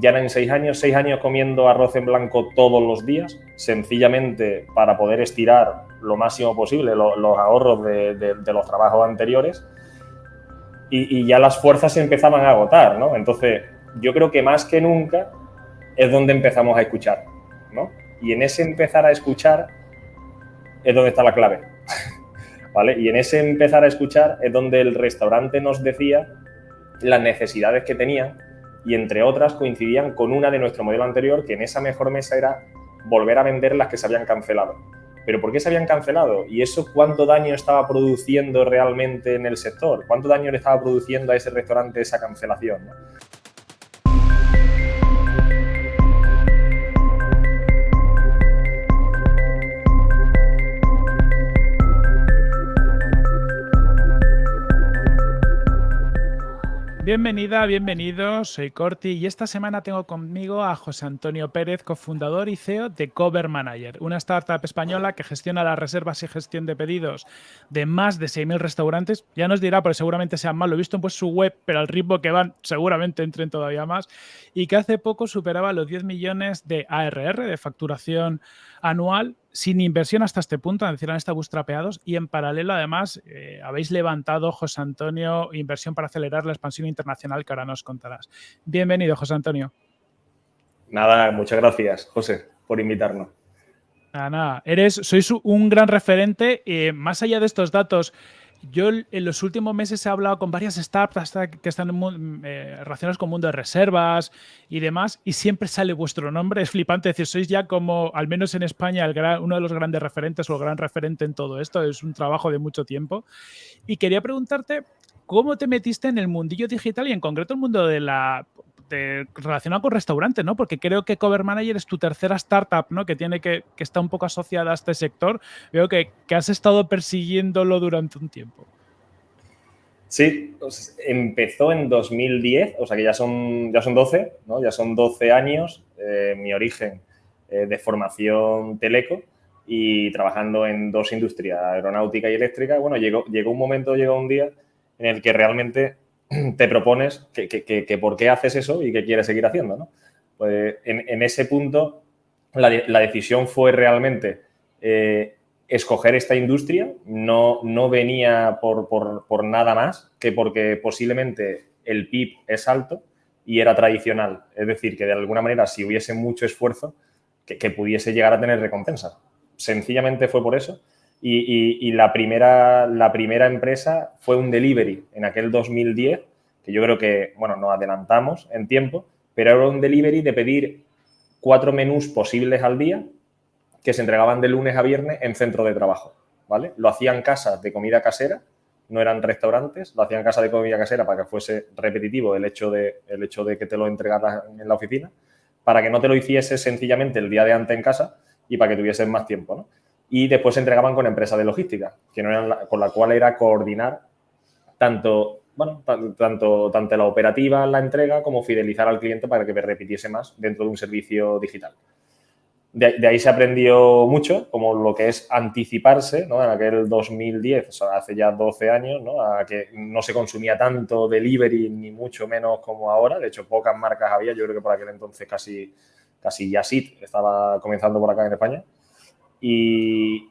ya eran seis años, seis años comiendo arroz en blanco todos los días, sencillamente para poder estirar lo máximo posible los ahorros de, los trabajos anteriores y, ya las fuerzas se empezaban a agotar, ¿no? Entonces, yo creo que más que nunca es donde empezamos a escuchar, ¿no? Y en ese empezar a escuchar es donde está la clave, ¿vale? Y en ese empezar a escuchar es donde el restaurante nos decía las necesidades que tenían y entre otras coincidían con una de nuestro modelo anterior que en esa mejor mesa era volver a vender las que se habían cancelado. ¿Pero por qué se habían cancelado? ¿Y eso cuánto daño estaba produciendo realmente en el sector? ¿Cuánto daño le estaba produciendo a ese restaurante esa cancelación? Bienvenida, bienvenido, soy Corti y esta semana tengo conmigo a José Antonio Pérez, cofundador y CEO de Cover Manager, una startup española que gestiona las reservas y gestión de pedidos de más de 6.000 restaurantes. Ya nos dirá, porque seguramente sean más, lo he visto en pues, su web, pero al ritmo que van seguramente entren todavía más, y que hace poco superaba los 10 millones de ARR, de facturación anual, sin inversión hasta este punto, es decir, han estado bootstrapeados y en paralelo además eh, habéis levantado, José Antonio, inversión para acelerar la expansión internacional que ahora nos contarás. Bienvenido, José Antonio. Nada, muchas gracias, José, por invitarnos. Nada, nada. Eres, sois un gran referente. Eh, más allá de estos datos, yo en los últimos meses he hablado con varias startups que están eh, relacionadas con el mundo de reservas y demás, y siempre sale vuestro nombre. Es flipante decir, sois ya como, al menos en España, el uno de los grandes referentes o el gran referente en todo esto. Es un trabajo de mucho tiempo. Y quería preguntarte, ¿cómo te metiste en el mundillo digital y en concreto el mundo de la relacionado con restaurantes, ¿no? Porque creo que Cover Manager es tu tercera startup, ¿no? Que tiene que, que está un poco asociada a este sector. Veo que, que has estado persiguiéndolo durante un tiempo. Sí, pues empezó en 2010, o sea que ya son, ya son 12, ¿no? Ya son 12 años, eh, mi origen eh, de formación teleco y trabajando en dos industrias, aeronáutica y eléctrica. Bueno, llegó, llegó un momento, llegó un día en el que realmente te propones que, por qué haces eso y qué quieres seguir haciendo. ¿no? Pues en, ese punto la, decisión fue realmente eh, escoger esta industria, no, no venía por, por, nada más que porque posiblemente el PIB es alto y era tradicional. Es decir, que de alguna manera si hubiese mucho esfuerzo, que, pudiese llegar a tener recompensa. Sencillamente fue por eso. Y, la, primera, la primera empresa fue un delivery en aquel 2010, que yo creo que, bueno, nos adelantamos en tiempo, pero era un delivery de pedir cuatro menús posibles al día que se entregaban de lunes a viernes en centro de trabajo, ¿vale? Lo hacían casas de comida casera, no eran restaurantes, lo hacían casas de comida casera para que fuese repetitivo el hecho de, el hecho de que te lo entregaras en la oficina, para que no te lo hiciese sencillamente el día de antes en casa y para que tuvieses más tiempo, ¿no? Y después se entregaban con empresas de logística, que no eran con la cual era coordinar tanto, bueno, tanto, tanto la operativa, la entrega, como fidelizar al cliente para que me repitiese más dentro de un servicio digital. De, ahí se aprendió mucho, como lo que es anticiparse, ¿no? En aquel 2010, o sea, hace ya 12 años, ¿no? A que no se consumía tanto delivery, ni mucho menos como ahora. De hecho, pocas marcas había. Yo creo que por aquel entonces casi, casi Yasit estaba comenzando por acá en España. Y,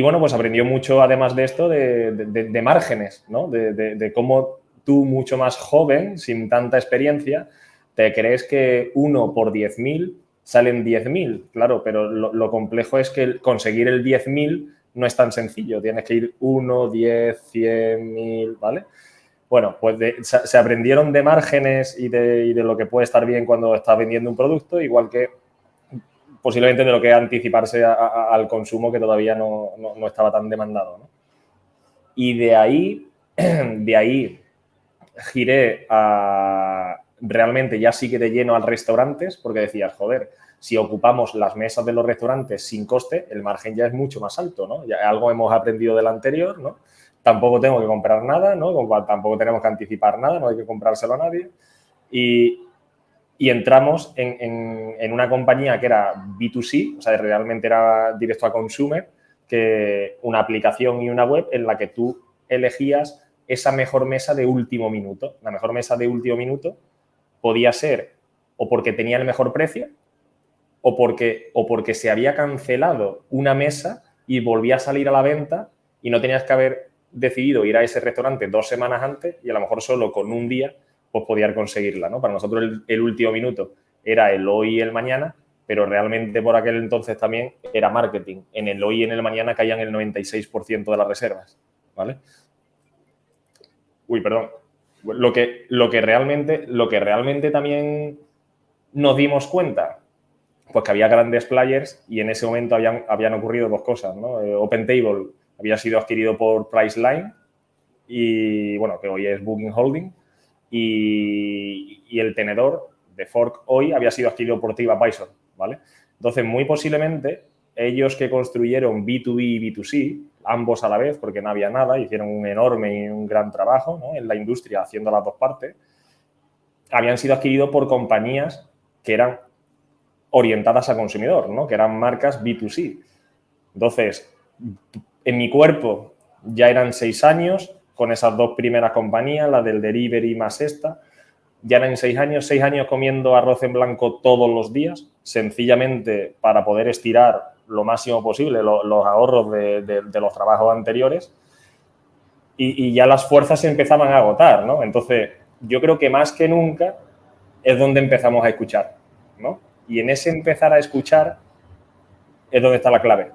bueno, pues aprendió mucho, además de esto, de, márgenes, ¿no? De, cómo tú, mucho más joven, sin tanta experiencia, te crees que uno por 10.000 salen 10.000, claro, pero lo, complejo es que conseguir el 10.000 no es tan sencillo, tienes que ir 1, 10, 100.000, ¿vale? Bueno, pues se, aprendieron de márgenes y de, y de lo que puede estar bien cuando estás vendiendo un producto, igual que posiblemente de lo que anticiparse al consumo que todavía no, estaba tan demandado. Y de ahí, de ahí giré a realmente ya sí que de lleno al restaurantes porque decías, joder, si ocupamos las mesas de los restaurantes sin coste, el margen ya es mucho más alto, ¿no? Ya algo hemos aprendido del anterior, ¿no? Tampoco tengo que comprar nada, ¿no? Tampoco tenemos que anticipar nada, no hay que comprárselo a nadie. Y, y entramos en, una compañía que era B2C, o sea, realmente era directo a consumer, que una aplicación y una web en la que tú elegías esa mejor mesa de último minuto. La mejor mesa de último minuto podía ser o porque tenía el mejor precio o porque, o porque se había cancelado una mesa y volvía a salir a la venta y no tenías que haber decidido ir a ese restaurante dos semanas antes y a lo mejor solo con un día pues podías conseguirla, ¿no? Para nosotros el, último minuto era el hoy y el mañana, pero realmente por aquel entonces también era marketing. En el hoy y en el mañana caían el 96% de las reservas, ¿vale? Uy, perdón. Lo que, lo que, realmente, lo que realmente también nos dimos cuenta, pues que había grandes players y en ese momento habían, habían ocurrido dos cosas, ¿no? Eh, OpenTable había sido adquirido por Priceline y, bueno, que hoy es Booking Holding y, el tenedor de Fork hoy había sido adquirido por TripAdvisor, ¿vale? Entonces, muy posiblemente ellos que construyeron B2B y B2C, ambos a la vez, porque no había nada, hicieron un enorme y un gran trabajo en la industria haciendo las dos partes, habían sido adquiridos por compañías que eran orientadas a consumidor, ¿no? que eran marcas B2C. Entonces, en mi cuerpo ya eran seis años con esas dos primeras compañías, la del delivery más esta, ya eran seis años, seis años comiendo arroz en blanco todos los días, sencillamente para poder estirar lo máximo posible los, ahorros de, los trabajos anteriores y, ya las fuerzas se empezaban a agotar, ¿no? Entonces, yo creo que más que nunca es donde empezamos a escuchar, ¿no? Y en ese empezar a escuchar es donde está la clave,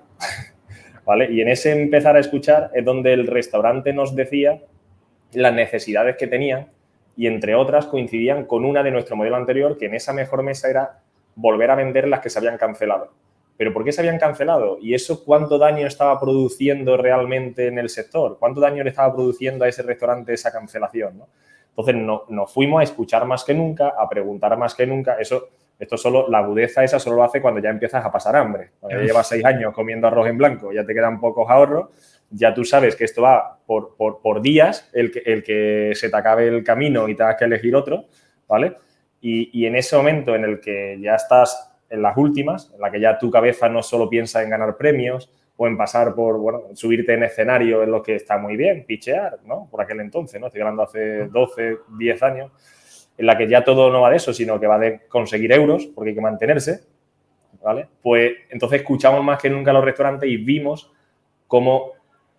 Y en ese empezar a escuchar es donde el restaurante nos decía las necesidades que tenían y entre otras coincidían con una de nuestro modelo anterior, que en esa mejor mesa era volver a vender las que se habían cancelado. ¿Pero por qué se habían cancelado? ¿Y eso cuánto daño estaba produciendo realmente en el sector? ¿Cuánto daño le estaba produciendo a ese restaurante esa cancelación? Entonces, no, nos fuimos a escuchar más que nunca, a preguntar más que nunca. Eso, esto solo, la agudeza esa solo lo hace cuando ya empiezas a pasar hambre. Cuando ya llevas seis años comiendo arroz en blanco, ya te quedan pocos ahorros, ya tú sabes que esto va por, por, días, el que, el que se te acabe el camino y tengas que elegir otro, ¿vale? Y, y en ese momento en el que ya estás en las últimas, en la que ya tu cabeza no solo piensa en ganar premios o en pasar por, bueno, subirte en escenario en lo que está muy bien, pichear, ¿no? Por aquel entonces, ¿no? Estoy hablando hace 12, 10 años, en la que ya todo no va de eso, sino que va de conseguir euros, porque hay que mantenerse, ¿vale? Pues entonces escuchamos más que nunca a los restaurantes y vimos cómo,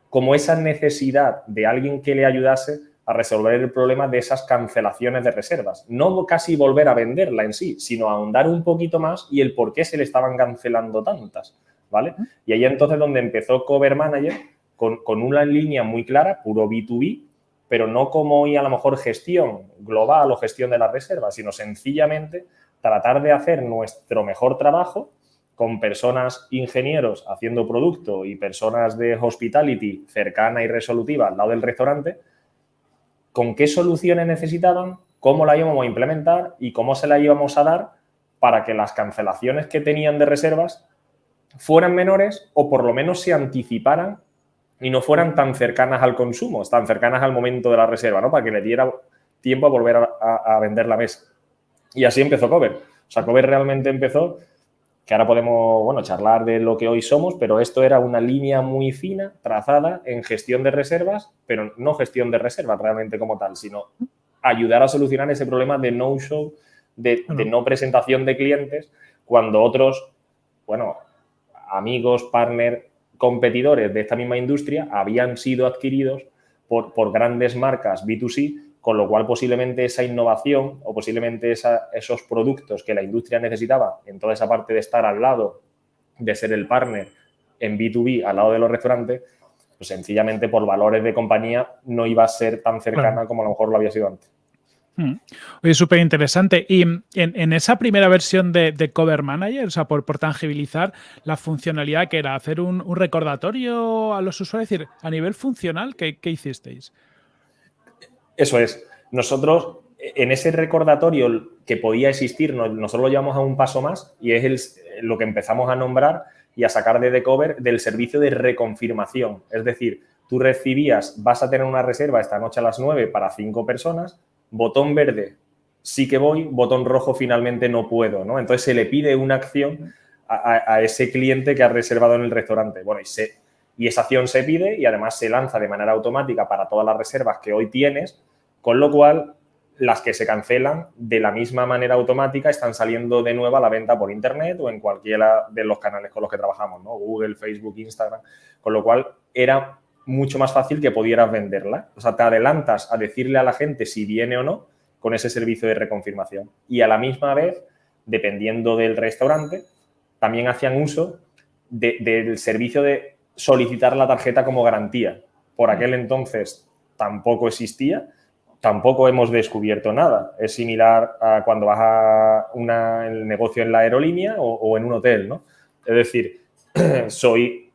cómo esa necesidad de alguien que le ayudase a resolver el problema de esas cancelaciones de reservas. No casi volver a venderla en sí, sino ahondar un poquito más y el por qué se le estaban cancelando tantas, ¿vale? Y ahí entonces donde empezó Cover Manager con, con una línea muy clara, puro B2B, pero no como hoy a lo mejor gestión global o gestión de las reservas, sino sencillamente tratar de hacer nuestro mejor trabajo con personas ingenieros haciendo producto y personas de hospitality cercana y resolutiva al lado del restaurante, con qué soluciones necesitaban, cómo la íbamos a implementar y cómo se la íbamos a dar para que las cancelaciones que tenían de reservas fueran menores o por lo menos se anticiparan y no fueran tan cercanas al consumo, tan cercanas al momento de la reserva, ¿no? Para que le diera tiempo a volver a, vender la mesa. Y así empezó Cover. O sea, Cover realmente empezó que ahora podemos, bueno, charlar de lo que hoy somos, pero esto era una línea muy fina, trazada en gestión de reservas, pero no gestión de reservas realmente como tal, sino ayudar a solucionar ese problema de no-show, de, no presentación de clientes, cuando otros, bueno, amigos, partners, competidores de esta misma industria habían sido adquiridos por, por grandes marcas B2C con lo cual posiblemente esa innovación o posiblemente esos productos que la industria necesitaba en toda esa parte de estar al lado, de ser el partner en B2B al lado de los restaurantes, pues sencillamente por valores de compañía no iba a ser tan cercana como a lo mejor lo había sido antes. Hmm. Oye, súper interesante. Y en, esa primera versión de, Cover Manager, o sea, por, tangibilizar la funcionalidad que era hacer un, recordatorio a los usuarios, es decir, a nivel funcional, ¿qué, qué hicisteis? Eso es. Nosotros, en ese recordatorio que podía existir, nosotros lo llevamos a un paso más y es lo que empezamos a nombrar y a sacar de Decover del servicio de reconfirmación. Es decir, tú recibías, vas a tener una reserva esta noche a las 9 para cinco personas, botón verde, sí que voy, botón rojo, finalmente no puedo, ¿no? Entonces se le pide una acción a, ese cliente que ha reservado en el restaurante. Bueno, y se, y esa acción se pide y además se lanza de manera automática para todas las reservas que hoy tienes, con lo cual las que se cancelan de la misma manera automática están saliendo de nuevo a la venta por internet o en cualquiera de los canales con los que trabajamos, ¿no? Google, Facebook, Instagram, con lo cual era mucho más fácil que pudieras venderla. O sea, te adelantas a decirle a la gente si viene o no con ese servicio de reconfirmación. Y a la misma vez, dependiendo del restaurante, también hacían uso del servicio de solicitar la tarjeta como garantía. Por aquel entonces tampoco existía, tampoco hemos descubierto nada. Es similar a cuando vas a el negocio en la aerolínea o, en un hotel, ¿no? Es decir, soy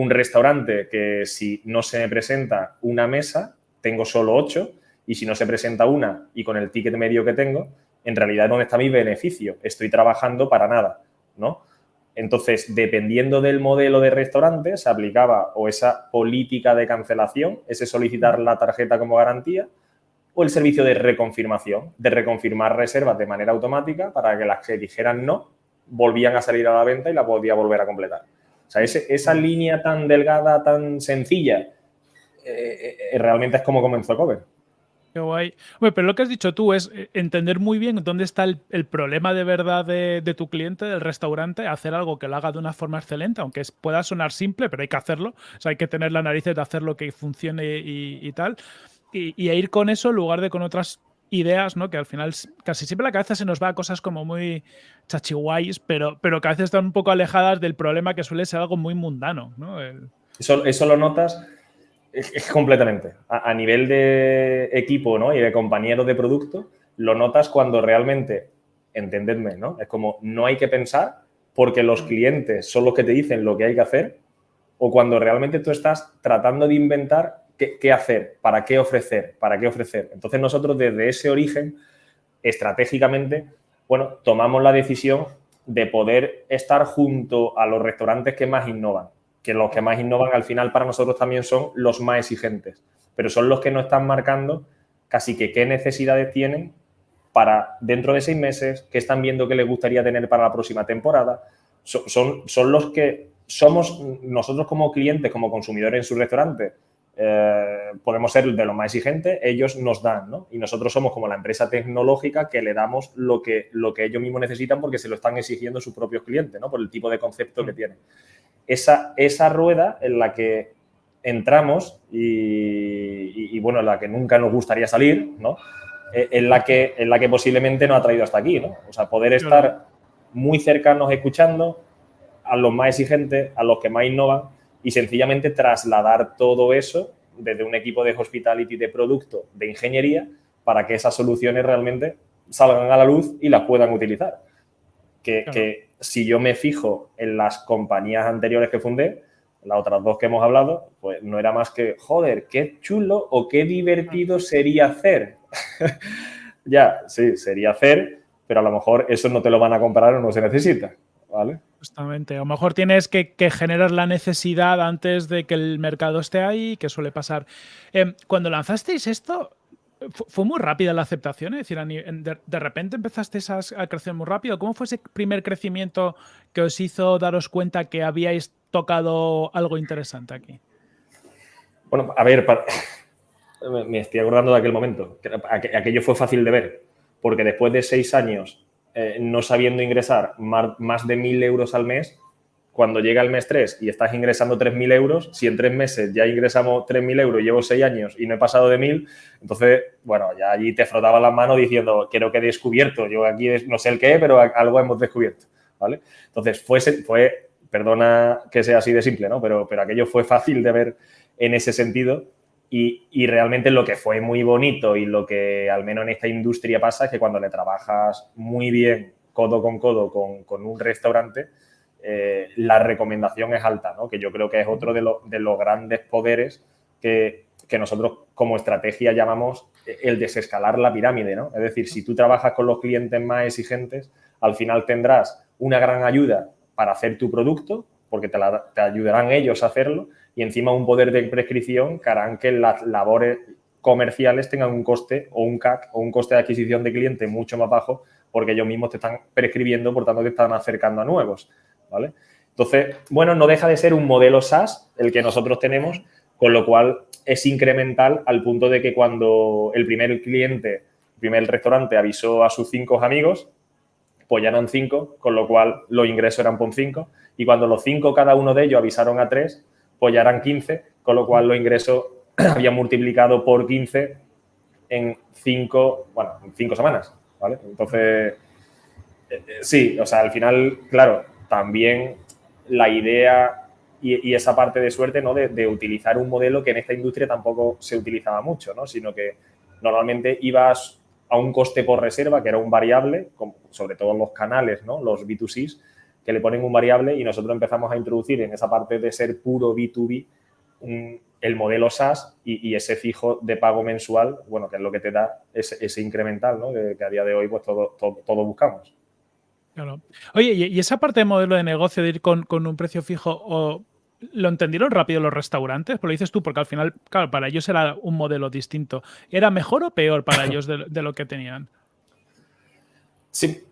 un restaurante que si no se me presenta una mesa, tengo solo ocho, y si no se presenta una y con el ticket medio que tengo, en realidad ¿dónde está mi beneficio? Estoy trabajando para nada, ¿no? Entonces, dependiendo del modelo de restaurante, se aplicaba o esa política de cancelación, ese solicitar la tarjeta como garantía, o el servicio de reconfirmación, de reconfirmar reservas de manera automática para que las que dijeran no volvían a salir a la venta y la podía volver a completar. O sea, esa línea tan delgada, tan sencilla, eh, eh, realmente es como comenzó Cover. Qué guay. pero lo que has dicho tú es eh, entender muy bien dónde está el, problema de verdad de, tu cliente, del restaurante, hacer algo que lo haga de una forma excelente, aunque pueda sonar simple, pero hay que hacerlo. O sea, hay que tener la nariz de hacer lo que funcione y, tal. Y, y, ir con eso en lugar de con otras ideas, ¿no? Que al final casi siempre la cabeza se nos va a cosas como muy chachiguayes, pero, pero que a veces están un poco alejadas del problema que suele ser algo muy mundano, ¿no? Eso, eso lo notas completamente. A, nivel de equipo ¿no? y de compañeros de producto, lo notas cuando realmente, entendedme, ¿no? Es como no hay que pensar porque los clientes son los que te dicen lo que hay que hacer o cuando realmente tú estás tratando de inventar qué, hacer, para qué ofrecer, para qué ofrecer. Entonces nosotros desde ese origen, estratégicamente, bueno, tomamos la decisión de poder estar junto a los restaurantes que más innovan que los que más innovan al final para nosotros también son los más exigentes, pero son los que nos están marcando casi que qué necesidades tienen para dentro de seis meses, qué están viendo que les gustaría tener para la próxima temporada. Son, son, los que somos nosotros como clientes, como consumidores en su restaurante, eh, podemos ser de los más exigentes, ellos nos dan, ¿no? Y nosotros somos como la empresa tecnológica que le damos lo que, lo que ellos mismos necesitan porque se lo están exigiendo sus propios clientes, ¿no? Por el tipo de concepto que mm. tienen esa, esa rueda en la que entramos y, bueno, en la que nunca nos gustaría salir, ¿no? Eh, en la que, en la que posiblemente nos ha traído hasta aquí, ¿no? O sea, poder estar muy cercanos escuchando a los más exigentes, a los que más innovan y sencillamente trasladar todo eso desde un equipo de hospitality, de producto, de ingeniería, para que esas soluciones realmente salgan a la luz y las puedan utilizar. que si yo me fijo en las compañías anteriores que fundé, las otras dos que hemos hablado, pues no era más que, joder, qué chulo o qué divertido sería hacer. ya, sí, sería hacer, pero a lo mejor eso no te lo van a comprar o no se necesita, ¿vale? Justamente, a lo mejor tienes que, generar la necesidad antes de que el mercado esté ahí, que suele pasar. Em, cuando lanzasteis esto, fue muy rápida la aceptación, es decir, de, repente empezaste a, crecer muy rápido. ¿Cómo fue ese primer crecimiento que os hizo daros cuenta que habíais tocado algo interesante aquí? Bueno, a ver, me estoy acordando de aquel momento. Aquello fue fácil de ver, porque después de seis años eh, no sabiendo ingresar más de mil euros al mes, cuando llega el mes 3 y estás ingresando 3.000 euros, si en tres meses ya ingresamos 3.000 euros llevo seis años y no he pasado de 1.000, entonces, bueno, ya allí te frotaba las manos diciendo, quiero que he descubierto, yo aquí no sé el qué, pero algo hemos descubierto, ¿vale? Entonces, fue, fue perdona que sea así de simple, ¿no? Pero, pero aquello fue fácil de ver en ese sentido y, realmente lo que fue muy bonito y lo que al menos en esta industria pasa es que cuando le trabajas muy bien, codo con codo, con, un restaurante, eh, la recomendación es alta, ¿no? que yo creo que es otro de, los grandes poderes que, nosotros como estrategia llamamos el desescalar la pirámide. ¿no? Es decir, si tú trabajas con los clientes más exigentes, al final tendrás una gran ayuda para hacer tu producto, porque te, te ayudarán ellos a hacerlo, y encima un poder de prescripción que harán que las labores comerciales tengan un coste o un CAC o un coste de adquisición de cliente mucho más bajo porque ellos mismos te están prescribiendo, por tanto te están acercando a nuevos. ¿vale? Entonces, bueno, no deja de ser un modelo SaaS el que nosotros tenemos, con lo cual es incremental al punto de que cuando el primer cliente primer restaurante avisó a sus cinco amigos, pues ya eran cinco, con lo cual los ingresos eran por cinco. Y cuando los cinco, cada uno de ellos, avisaron a tres, pues ya eran 15, con lo cual los ingresos habían multiplicado por 15 en cinco, bueno, en cinco semanas, ¿vale? Entonces, eh, eh, sí, o sea, al final, claro, también la idea y, esa parte de suerte, ¿no? De, utilizar un modelo que en esta industria tampoco se utilizaba mucho, ¿no? Sino que normalmente ibas a un coste por reserva, que era un variable, sobre todo los canales, ¿no? Los B2Cs, que le ponen un variable y nosotros empezamos a introducir en esa parte de ser puro B2B el modelo SaaS y, ese fijo de pago mensual, bueno, que es lo que te da ese, incremental, ¿no? Que, a día de hoy pues todo, todo, buscamos. Claro. Oye, y esa parte de modelo de negocio de ir con, un precio fijo, o, ¿lo entendieron rápido los restaurantes? Pues lo dices tú, porque al final, claro, para ellos era un modelo distinto. ¿Era mejor o peor para ellos de lo que tenían? Sí,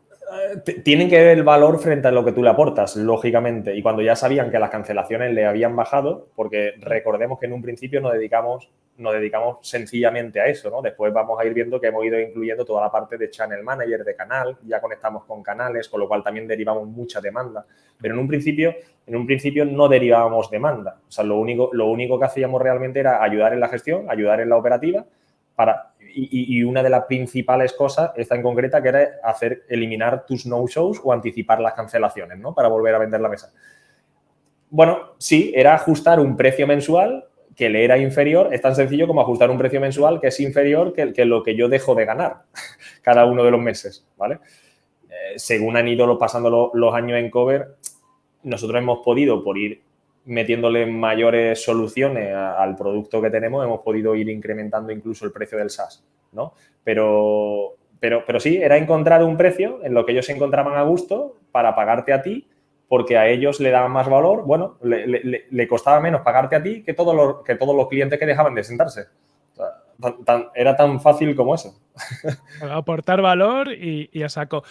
tienen que ver el valor frente a lo que tú le aportas, lógicamente. Y cuando ya sabían que las cancelaciones le habían bajado, porque recordemos que en un principio nos dedicamos, nos dedicamos sencillamente a eso, ¿no? Después vamos a ir viendo que hemos ido incluyendo toda la parte de channel manager, de canal, ya conectamos con canales, con lo cual también derivamos mucha demanda. Pero en un principio, en un principio no derivábamos demanda. O sea, lo único, lo único que hacíamos realmente era ayudar en la gestión, ayudar en la operativa para y, una de las principales cosas, esta en concreta, que era hacer, eliminar tus no-shows o anticipar las cancelaciones, ¿no? Para volver a vender la mesa. Bueno, sí, era ajustar un precio mensual que le era inferior, es tan sencillo como ajustar un precio mensual que es inferior que, lo que yo dejo de ganar cada uno de los meses, ¿vale? Eh, según han ido pasando los años en cover, nosotros hemos podido, por ir metiéndole mayores soluciones al producto que tenemos, hemos podido ir incrementando incluso el precio del SaaS, ¿no? Pero, pero, pero sí, era encontrar un precio en lo que ellos se encontraban a gusto para pagarte a ti, porque a ellos le daban más valor, bueno, le, costaba menos pagarte a ti que todos los, que todos los clientes que dejaban de sentarse. era tan fácil como eso. Aportar valor y, y a saco.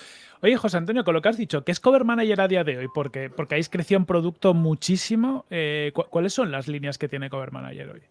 Oye, José Antonio, con lo que has dicho, ¿qué es Cover Manager a día de hoy? Porque, porque habéis crecido en producto muchísimo. Eh, ¿Cuáles son las líneas que tiene Cover Manager hoy?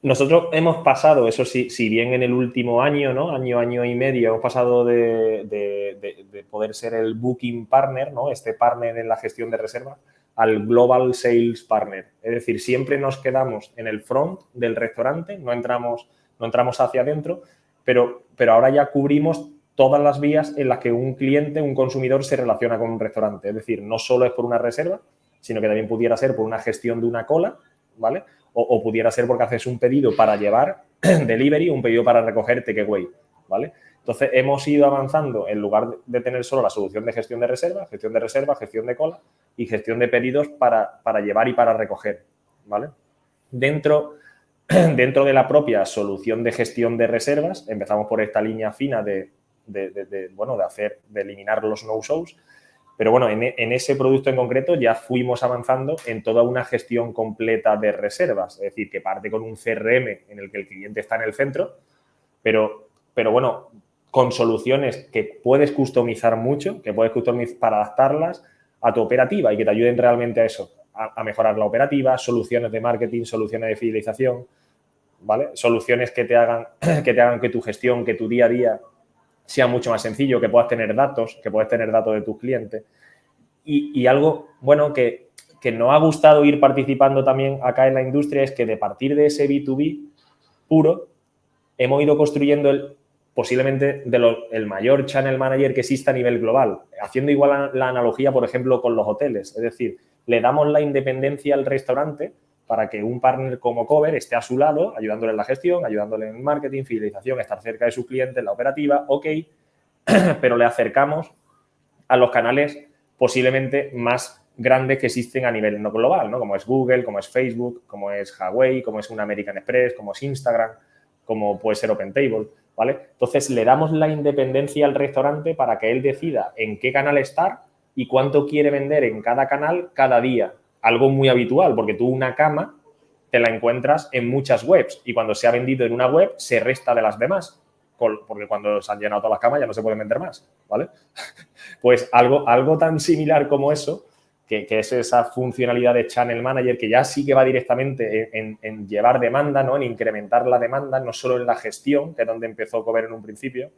Nosotros hemos pasado, eso sí, si bien en el último año, ¿no? Año, año y medio, hemos pasado de, poder ser el booking partner, ¿no? Este partner en la gestión de reserva, al global sales partner. Es decir, siempre nos quedamos en el front del restaurante, no entramos, no entramos hacia adentro, pero, pero ahora ya cubrimos todas las vías en las que un cliente, un consumidor se relaciona con un restaurante. Es decir, no solo es por una reserva, sino que también pudiera ser por una gestión de una cola, ¿vale? O, pudiera ser porque haces un pedido para llevar delivery, un pedido para recoger takeaway, ¿vale? Entonces, hemos ido avanzando en lugar de tener solo la solución de gestión de reserva, gestión de reserva, gestión de cola y gestión de pedidos para, para llevar y para recoger, ¿vale? Dentro, dentro de la propia solución de gestión de reservas, empezamos por esta línea fina de de, bueno, de hacer, de eliminar los no-shows. Pero bueno, en, ese producto en concreto ya fuimos avanzando en toda una gestión completa de reservas. Es decir, que parte con un CRM en el que el cliente está en el centro, pero, pero bueno, con soluciones que puedes customizar mucho, que puedes customizar para adaptarlas a tu operativa y que te ayuden realmente a eso, a, a mejorar la operativa, soluciones de marketing, soluciones de fidelización, ¿vale? Soluciones que te hagan que, te hagan que tu gestión, que tu día a día sea mucho más sencillo, que puedas tener datos, que puedas tener datos de tus clientes. Y, algo, bueno, que, que nos ha gustado ir participando también acá en la industria es que de partir de ese B2B puro, hemos ido construyendo posiblemente el mayor channel manager que exista a nivel global, haciendo igual la analogía, por ejemplo, con los hoteles. Es decir, le damos la independencia al restaurante para que un partner como Cover esté a su lado, ayudándole en la gestión, ayudándole en marketing, fidelización, estar cerca de sus clientes, la operativa, ok, pero le acercamos a los canales posiblemente más grandes que existen a nivel no global, ¿no? Como es Google, como es Facebook, como es Huawei, como es un American Express, como es Instagram, como puede ser OpenTable, ¿vale? Entonces, le damos la independencia al restaurante para que él decida en qué canal estar y cuánto quiere vender en cada canal cada día algo muy habitual, porque tú una cama te la encuentras en muchas webs y cuando se ha vendido en una web se resta de las demás, porque cuando se han llenado todas las camas ya no se pueden vender más, ¿vale? Pues algo, algo tan similar como eso que, es esa funcionalidad de Channel Manager que ya sí que va directamente en, llevar demanda, ¿no? en incrementar la demanda, no solo en la gestión, que es donde empezó Cover en un principio,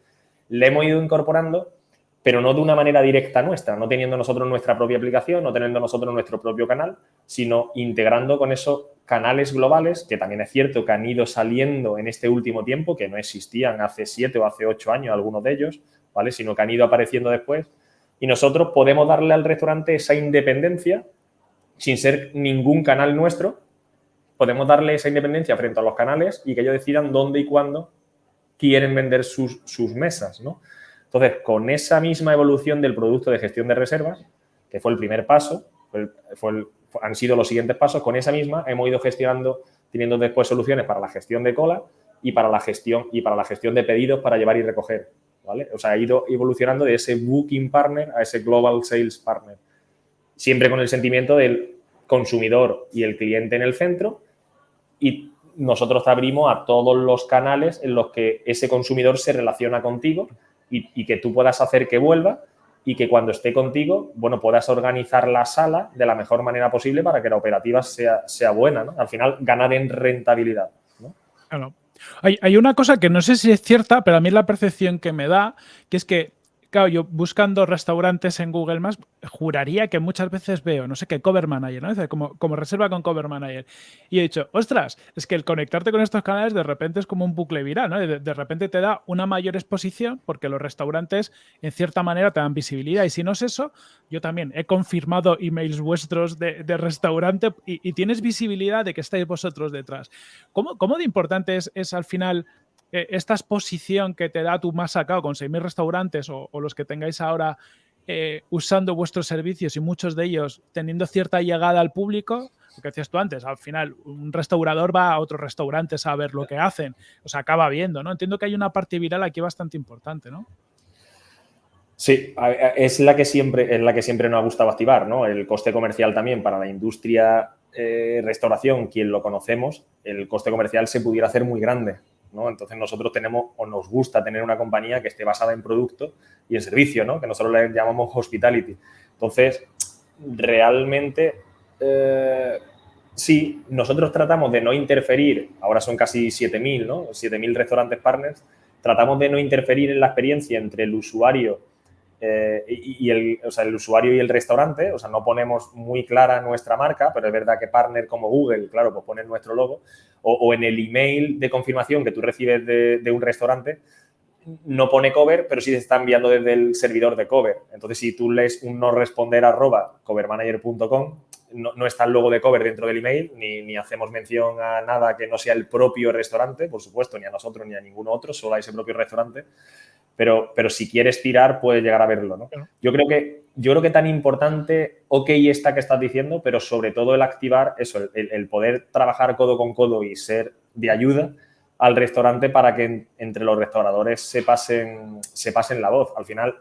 le hemos ido incorporando, pero no de una manera directa nuestra, no teniendo nosotros nuestra propia aplicación, no teniendo nosotros nuestro propio canal, sino integrando con esos canales globales, que también es cierto que han ido saliendo en este último tiempo, que no existían hace siete o hace ocho años algunos de ellos, ¿vale? Sino que han ido apareciendo después y nosotros podemos darle al restaurante esa independencia sin ser ningún canal nuestro. Podemos darle esa independencia frente a los canales y que ellos decidan dónde y cuándo quieren vender sus, mesas, ¿no? Entonces, con esa misma evolución del producto de gestión de reservas, que fue el primer paso, han sido los siguientes pasos, con esa misma hemos ido gestionando, teniendo después soluciones para la gestión de cola y para la gestión, y para la gestión de pedidos para llevar y recoger. O sea, ha ido evolucionando de ese booking partner a ese global sales partner. Siempre con el sentimiento del consumidor y el cliente en el centro y nosotros te abrimos a todos los canales en los que ese consumidor se relaciona contigo y, que tú puedas hacer que vuelva y que cuando esté contigo, bueno, puedas organizar la sala de la mejor manera posible para que la operativa sea, sea buena, ¿no? Al final, ganar en rentabilidad, ¿no? Hay, una cosa que no sé si es cierta, pero a mí es la percepción que me da, que es que Claro, yo buscando restaurantes en Google Maps, juraría que muchas veces veo, no sé qué, Cover Manager, ¿no? Como, como reserva con Cover Manager. Y he dicho, ostras, es que el conectarte con estos canales de repente es como un bucle viral, ¿no? De, repente te da una mayor exposición porque los restaurantes, en cierta manera, te dan visibilidad. Y si no es eso, yo también he confirmado emails vuestros de, restaurante y, tienes visibilidad de que estáis vosotros detrás. ¿Cómo, cómo de importante es, es al final eh, esta exposición que te da tu más sacado con 6.000 restaurantes o, los que tengáis ahora eh, usando vuestros servicios y muchos de ellos teniendo cierta llegada al público, lo que decías tú antes, al final un restaurador va a otros restaurantes a ver lo que hacen, o sea, acaba viendo, ¿no? Entiendo que hay una parte viral aquí bastante importante, ¿no? Sí, es la que siempre, es la que siempre nos ha gustado activar, ¿no? El coste comercial también para la industria eh, restauración, quien lo conocemos, el coste comercial se pudiera hacer muy grande. Entonces nosotros tenemos o nos gusta tener una compañía que esté basada en producto y en servicio, ¿no? Que nosotros le llamamos hospitality. Entonces, realmente, eh, sí, nosotros tratamos de no interferir, ahora son casi 7.000, ¿no? 7.000 restaurantes partners, tratamos de no interferir en la experiencia entre el usuario eh, y, el, el, usuario y el restaurante, o sea, no ponemos muy clara nuestra marca, pero es verdad que partner como Google, claro, pues ponen nuestro logo, o, en el email de confirmación que tú recibes de, un restaurante, no pone cover, pero sí se está enviando desde el servidor de cover. Entonces, si tú lees un no responder arroba covermanager.com, no, no, está el logo de cover dentro del email, ni, ni, hacemos mención a nada que no sea el propio restaurante, por supuesto, ni a nosotros ni a ningún otro, solo a ese propio restaurante pero, pero si quieres tirar, puedes llegar a verlo, ¿no? Yo creo que yo creo que tan importante, ok, esta que estás diciendo, pero sobre todo el activar eso, el, poder trabajar codo con codo y ser de ayuda al restaurante para que entre los restauradores se pasen, se pasen la voz. Al final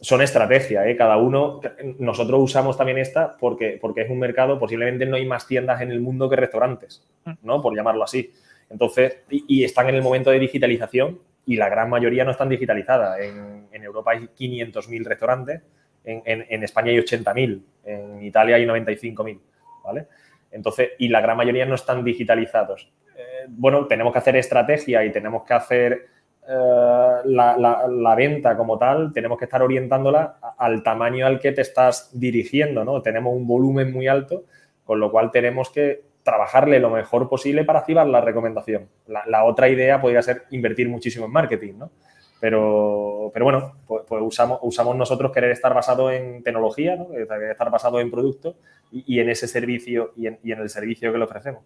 son estrategias, ¿eh? cada uno, nosotros usamos también esta porque, porque es un mercado, posiblemente no hay más tiendas en el mundo que restaurantes, ¿no? Por llamarlo así. Entonces, y están en el momento de digitalización y la gran mayoría no están digitalizadas. En, Europa hay 500.000 restaurantes, en, España hay 80.000, en Italia hay 95.000, ¿vale? Entonces, y la gran mayoría no están digitalizados. Eh, bueno, tenemos que hacer estrategia y tenemos que hacer eh, la, venta como tal, tenemos que estar orientándola al tamaño al que te estás dirigiendo, ¿no? Tenemos un volumen muy alto, con lo cual tenemos que trabajarle lo mejor posible para activar la recomendación. La, otra idea podría ser invertir muchísimo en marketing, ¿no? Pero, pero bueno, pues, pues usamos, nosotros querer estar basado en tecnología, ¿no? estar basado en producto y, en ese servicio y en, el servicio que le ofrecemos.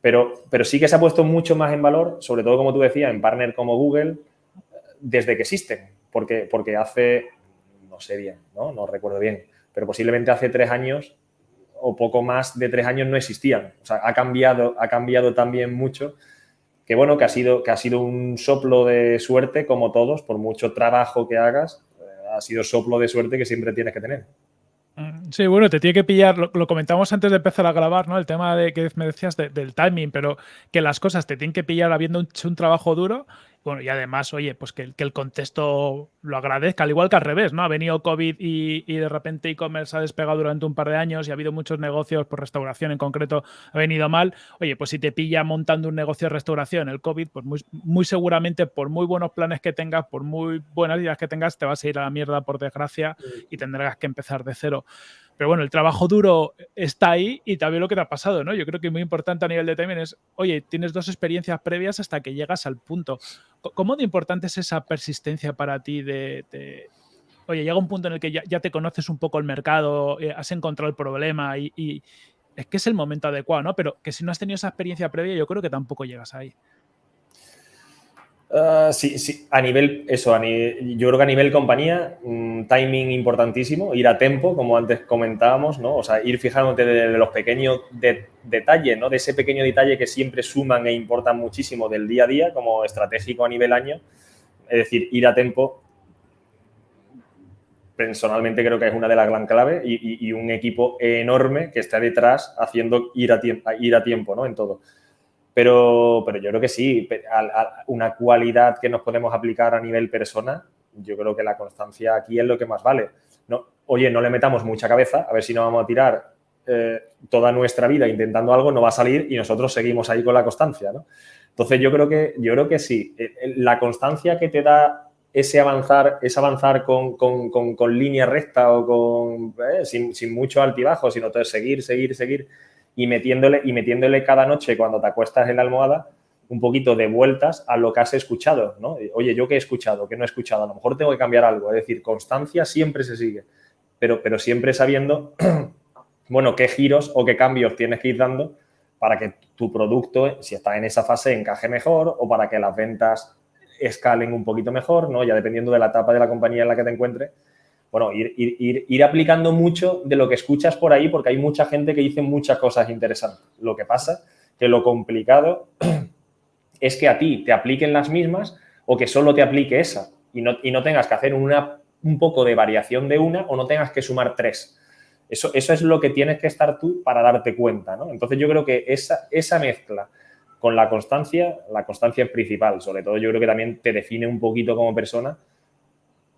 Pero, pero sí que se ha puesto mucho más en valor, sobre todo, como tú decías, en partner como Google, desde que existen. Porque, porque hace, no sé bien, ¿no? no recuerdo bien, pero posiblemente hace tres años o poco más de tres años no existían. O sea, ha cambiado, ha cambiado también mucho. Que bueno, que ha, sido, que ha sido un soplo de suerte, como todos, por mucho trabajo que hagas, eh, ha sido soplo de suerte que siempre tienes que tener. Mm, sí, bueno, te tiene que pillar, lo, comentamos antes de empezar a grabar, ¿no? El tema de que me decías del timing, pero que las cosas te tienen que pillar habiendo hecho un, trabajo duro Bueno, y además, oye, pues que, el contexto lo agradezca, al igual que al revés, ¿no? Ha venido COVID y, de repente e-commerce ha despegado durante un par de años y ha habido muchos negocios, por restauración en concreto, ha venido mal. Oye, pues si te pilla montando un negocio de restauración el COVID, pues muy, muy seguramente, por muy buenos planes que tengas, por muy buenas ideas que tengas, te vas a ir a la mierda, por desgracia, y tendrás que empezar de cero. Pero bueno, el trabajo duro está ahí y también lo que te ha pasado, ¿no? Yo creo que muy importante a nivel de timing es, oye, tienes dos experiencias previas hasta que llegas al punto. ¿Cómo de importante es esa persistencia para ti de, oye, llega un punto en el que ya, te conoces un poco el mercado, eh, has encontrado el problema y, y, es que es el momento adecuado, ¿no? Pero que si no has tenido esa experiencia previa, yo creo que tampoco llegas ahí. Ah, sí, sí, a nivel, eso, yo creo que a nivel compañía, un timing importantísimo, ir a tiempo, como antes comentábamos, ¿no? O sea, ir fijándote de, los pequeños detalles, ¿no? De ese pequeño detalle que siempre suman e importan muchísimo del día a día, como estratégico a nivel año. Es decir, ir a tiempo, personalmente creo que es una de las gran claves y, un equipo enorme que está detrás haciendo ir a, ir a tiempo, ¿no? En todo. Pero, pero yo creo que sí, una cualidad que nos podemos aplicar a nivel persona, yo creo que la constancia aquí es lo que más vale. No, oye, no le metamos mucha cabeza, a ver si no vamos a tirar eh, toda nuestra vida intentando algo, no va a salir y nosotros seguimos ahí con la constancia. Entonces yo creo que, yo creo que sí, eh, la constancia que te da ese avanzar, es avanzar con, con, línea recta o con, eh, sin, sin mucho altibajo, sino todo seguir, seguir, seguir, y metiéndole, y metiéndole cada noche cuando te acuestas en la almohada un poquito de vueltas a lo que has escuchado, ¿no? Oye, ¿yo qué he escuchado? ¿Qué no he escuchado? A lo mejor tengo que cambiar algo. Es decir, constancia siempre se sigue, pero, pero siempre sabiendo, bueno, qué giros o qué cambios tienes que ir dando para que tu producto, si está en esa fase, encaje mejor o para que las ventas escalen un poquito mejor, ¿no? Ya dependiendo de la etapa de la compañía en la que te encuentres, bueno, ir, aplicando mucho de lo que escuchas por ahí porque hay mucha gente que dice muchas cosas interesantes. Lo que pasa que lo complicado es que a ti te apliquen las mismas o que solo te aplique esa y no, y no tengas que hacer una, un poco de variación de una o no tengas que sumar tres. Eso, eso es lo que tienes que estar tú para darte cuenta, ¿no? Entonces yo creo que esa, esa mezcla con la constancia, la constancia es principal. Sobre todo yo creo que también te define un poquito como persona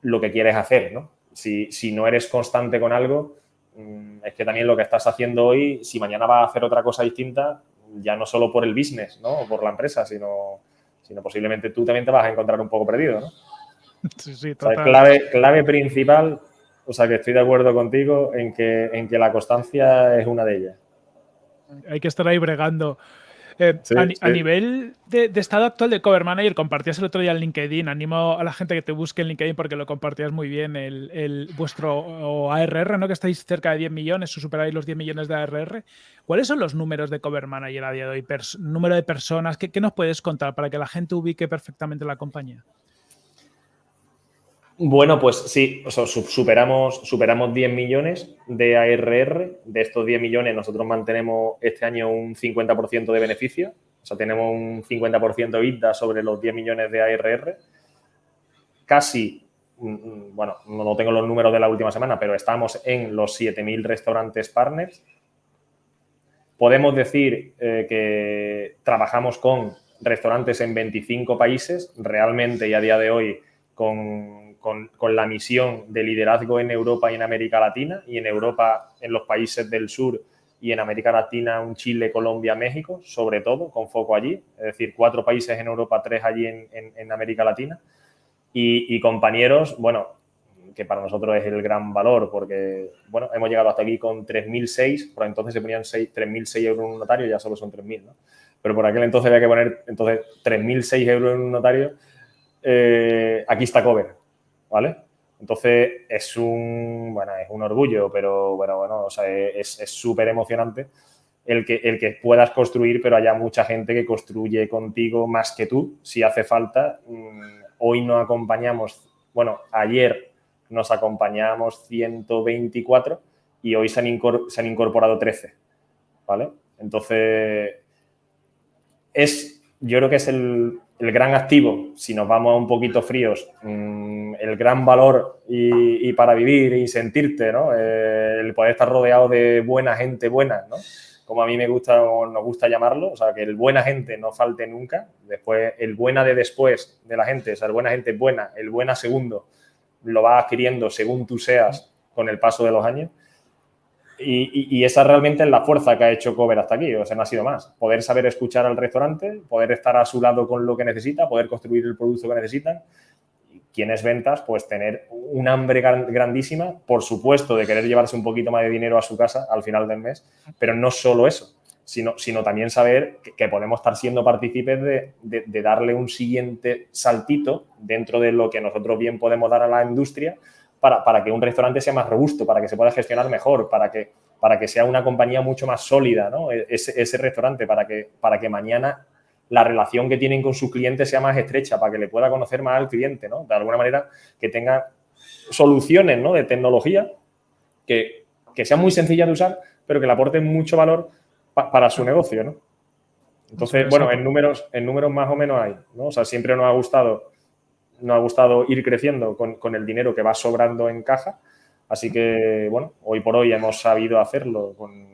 lo que quieres hacer, ¿no? Si, no eres constante con algo, mm, es que también lo que estás haciendo hoy, si mañana vas a hacer otra cosa distinta, ya no solo por el business, ¿no? O por la empresa, sino, sino posiblemente tú también te vas a encontrar un poco perdido, ¿no? Sí, sí, total. clave, clave principal, o sea que estoy de acuerdo contigo en que, en que la constancia es una de ellas. Hay que estar ahí bregando. Eh, a, nivel de, estado actual de Cover Manager, compartías el otro día en LinkedIn. Animo a la gente que te busque en LinkedIn porque lo compartías muy bien. El, vuestro ARR, ¿no? Que estáis cerca de 10 millones o superáis los 10 millones de ARR. ¿Cuáles son los números de Cover Manager a día de hoy? número de personas. ¿Qué, ¿Qué nos puedes contar para que la gente ubique perfectamente la compañía? Bueno, pues sí, superamos, superamos 10 millones de ARR. De estos 10 millones nosotros mantenemos este año un 50% de beneficio. O sea, tenemos un 50% de IDA sobre los 10 millones de ARR. Casi, mm, mm, bueno, no tengo los números de la última semana, pero estamos en los 7.000 restaurantes partners. Podemos decir eh, que trabajamos con restaurantes en 25 países. Realmente y a día de hoy con con, la misión de liderazgo en Europa y en América Latina, y en Europa, en los países del sur, y en América Latina, un Chile, Colombia, México, sobre todo, con foco allí. Es decir, cuatro países en Europa, tres allí en, América Latina. Y, compañeros, bueno, que para nosotros es el gran valor, porque, bueno, hemos llegado hasta aquí con 3.006, por entonces se ponían 3.006 euros en un notario, ya solo son 3.000, ¿no? Pero por aquel entonces había que poner, entonces, 3.006 euros en un notario, eh, aquí está cover, ¿vale? Entonces es un, bueno, es un orgullo, pero bueno, bueno, o sea, es súper emocionante el que, el que puedas construir, pero haya mucha gente que construye contigo más que tú, si hace falta. Mm, hoy no acompañamos, bueno, ayer nos acompañamos 124 y hoy se han, incorporado 13, ¿vale? Entonces, es, yo creo que es el, el gran activo, si nos vamos a un poquito fríos, mm, el gran valor y, para vivir y sentirte, ¿no? Eh, el poder estar rodeado de buena gente buena, ¿no? como a mí me gusta o nos gusta llamarlo, o sea, que el buena gente no falte nunca, después el buena de después de la gente, o sea, el buena gente buena, el buena segundo, lo va adquiriendo según tú seas con el paso de los años. Y, esa realmente es la fuerza que ha hecho Cover hasta aquí, o sea, no ha sido más. Poder saber escuchar al restaurante, poder estar a su lado con lo que necesita, poder construir el producto que necesitan. Quienes ventas, pues tener un hambre grandísima, por supuesto, de querer llevarse un poquito más de dinero a su casa al final del mes, pero no solo eso, sino, sino también saber que, podemos estar siendo partícipes de, de darle un siguiente saltito dentro de lo que nosotros bien podemos dar a la industria para, que un restaurante sea más robusto, para que se pueda gestionar mejor, para que, para que sea una compañía mucho más sólida, ¿no? E, ese, restaurante, para que, para que mañana la relación que tienen con sus clientes sea más estrecha, para que le pueda conocer más al cliente, ¿no? De alguna manera que tenga soluciones ¿no? de tecnología que, sean muy sencillas de usar, pero que le aporten mucho valor para su negocio, ¿no? Entonces, bueno, en números, en números más o menos hay, ¿no? O sea, siempre nos ha gustado nos ha gustado ir creciendo con, el dinero que va sobrando en caja. Así que, bueno, hoy por hoy hemos sabido hacerlo con,